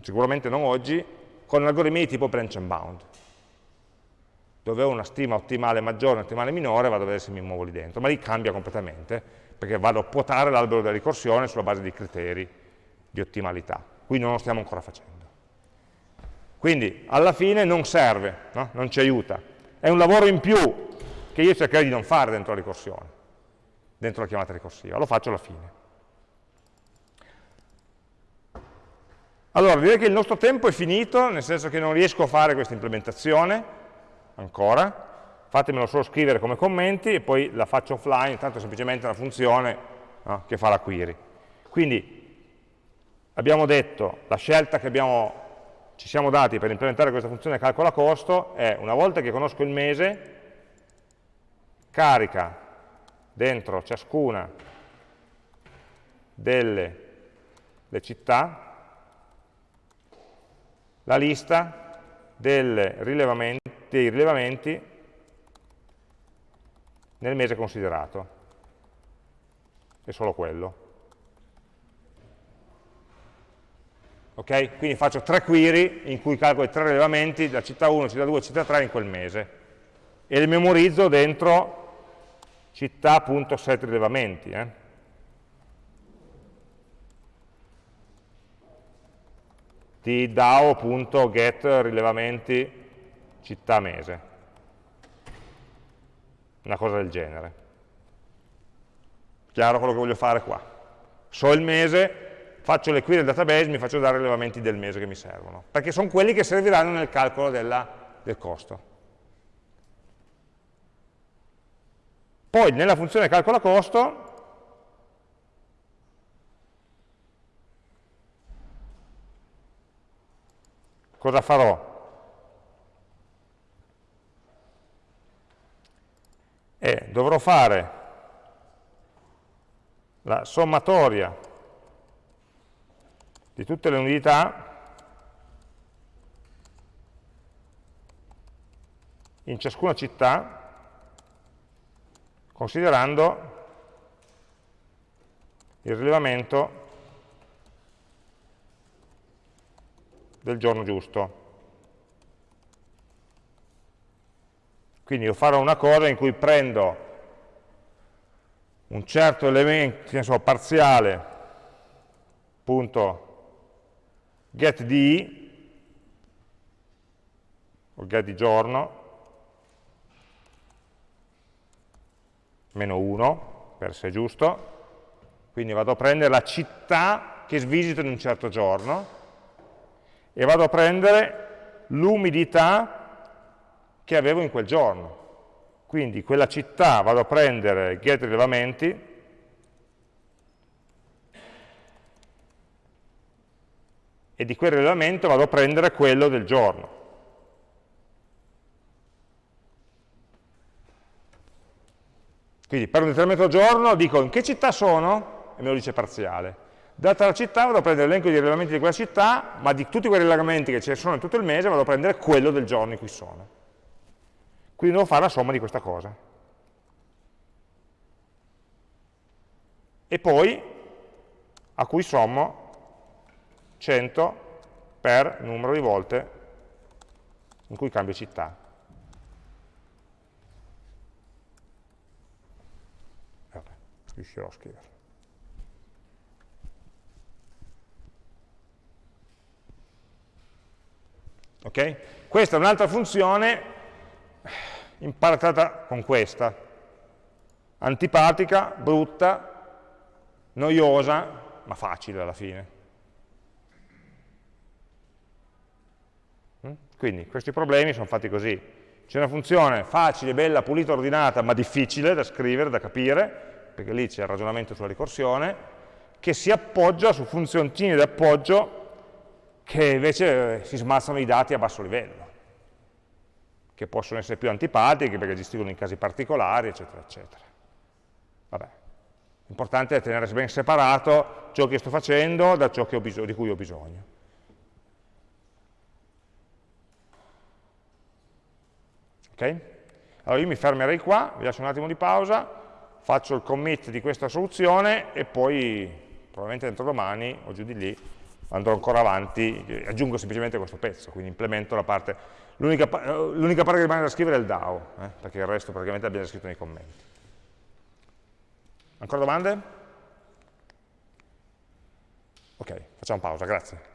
sicuramente non oggi, con algoritmi di tipo branch and bound dove ho una stima ottimale maggiore, ottimale minore, vado a vedere se mi muovo lì dentro, ma lì cambia completamente, perché vado a quotare l'albero della ricorsione sulla base di criteri di ottimalità. Qui non lo stiamo ancora facendo. Quindi alla fine non serve, no? non ci aiuta. È un lavoro in più che io cercherei di non fare dentro la ricorsione, dentro la chiamata ricorsiva, lo faccio alla fine. Allora, direi che il nostro tempo è finito, nel senso che non riesco a fare questa implementazione, ancora, fatemelo solo scrivere come commenti e poi la faccio offline, tanto è semplicemente una funzione no, che fa la query. Quindi abbiamo detto, la scelta che abbiamo, ci siamo dati per implementare questa funzione calcola costo è, una volta che conosco il mese, carica dentro ciascuna delle città la lista rilevamenti, dei rilevamenti nel mese considerato. È solo quello. Ok? Quindi faccio tre query in cui calcolo i tre rilevamenti da città 1, città 2, città 3 in quel mese. E li memorizzo dentro città.set rilevamenti. Eh? Di dao.get rilevamenti città mese. Una cosa del genere. Chiaro quello che voglio fare qua. So il mese, faccio le query del database, mi faccio dare i rilevamenti del mese che mi servono, perché sono quelli che serviranno nel calcolo della, del costo. Poi nella funzione calcola costo cosa farò? E dovrò fare la sommatoria di tutte le unità in ciascuna città considerando il rilevamento del giorno giusto. Quindi io farò una cosa in cui prendo un certo elemento, che ne so, parziale, punto get di, o get di giorno, meno 1, per se giusto, quindi vado a prendere la città che svisito in un certo giorno, e vado a prendere l'umidità che avevo in quel giorno. Quindi quella città vado a prendere get rilevamenti e di quel rilevamento vado a prendere quello del giorno. Quindi per un determinato giorno dico in che città sono e me lo dice parziale. Data la città vado a prendere l'elenco di rilevamenti di quella città, ma di tutti quei rilevamenti che ci sono in tutto il mese vado a prendere quello del giorno in cui sono. Quindi devo fare la somma di questa cosa. E poi a cui sommo 100 per numero di volte in cui cambio città. Vabbè, riuscirò a scriverlo. Okay? Questa è un'altra funzione imparatata con questa, antipatica, brutta, noiosa, ma facile alla fine. Mm? Quindi questi problemi sono fatti così. C'è una funzione facile, bella, pulita, ordinata, ma difficile da scrivere, da capire, perché lì c'è il ragionamento sulla ricorsione, che si appoggia su funzioncini di appoggio che invece si smazzano i dati a basso livello, che possono essere più antipatiche perché gestiscono in casi particolari, eccetera, eccetera. Vabbè, L'importante è tenere ben separato ciò che sto facendo da ciò di cui ho bisogno. Ok? Allora io mi fermerei qua, vi lascio un attimo di pausa, faccio il commit di questa soluzione e poi probabilmente entro domani o giù di lì andrò ancora avanti, aggiungo semplicemente questo pezzo, quindi implemento la parte, l'unica parte che rimane da scrivere è il DAO, eh, perché il resto praticamente l'abbiamo scritto nei commenti. Ancora domande? Ok, facciamo pausa, grazie.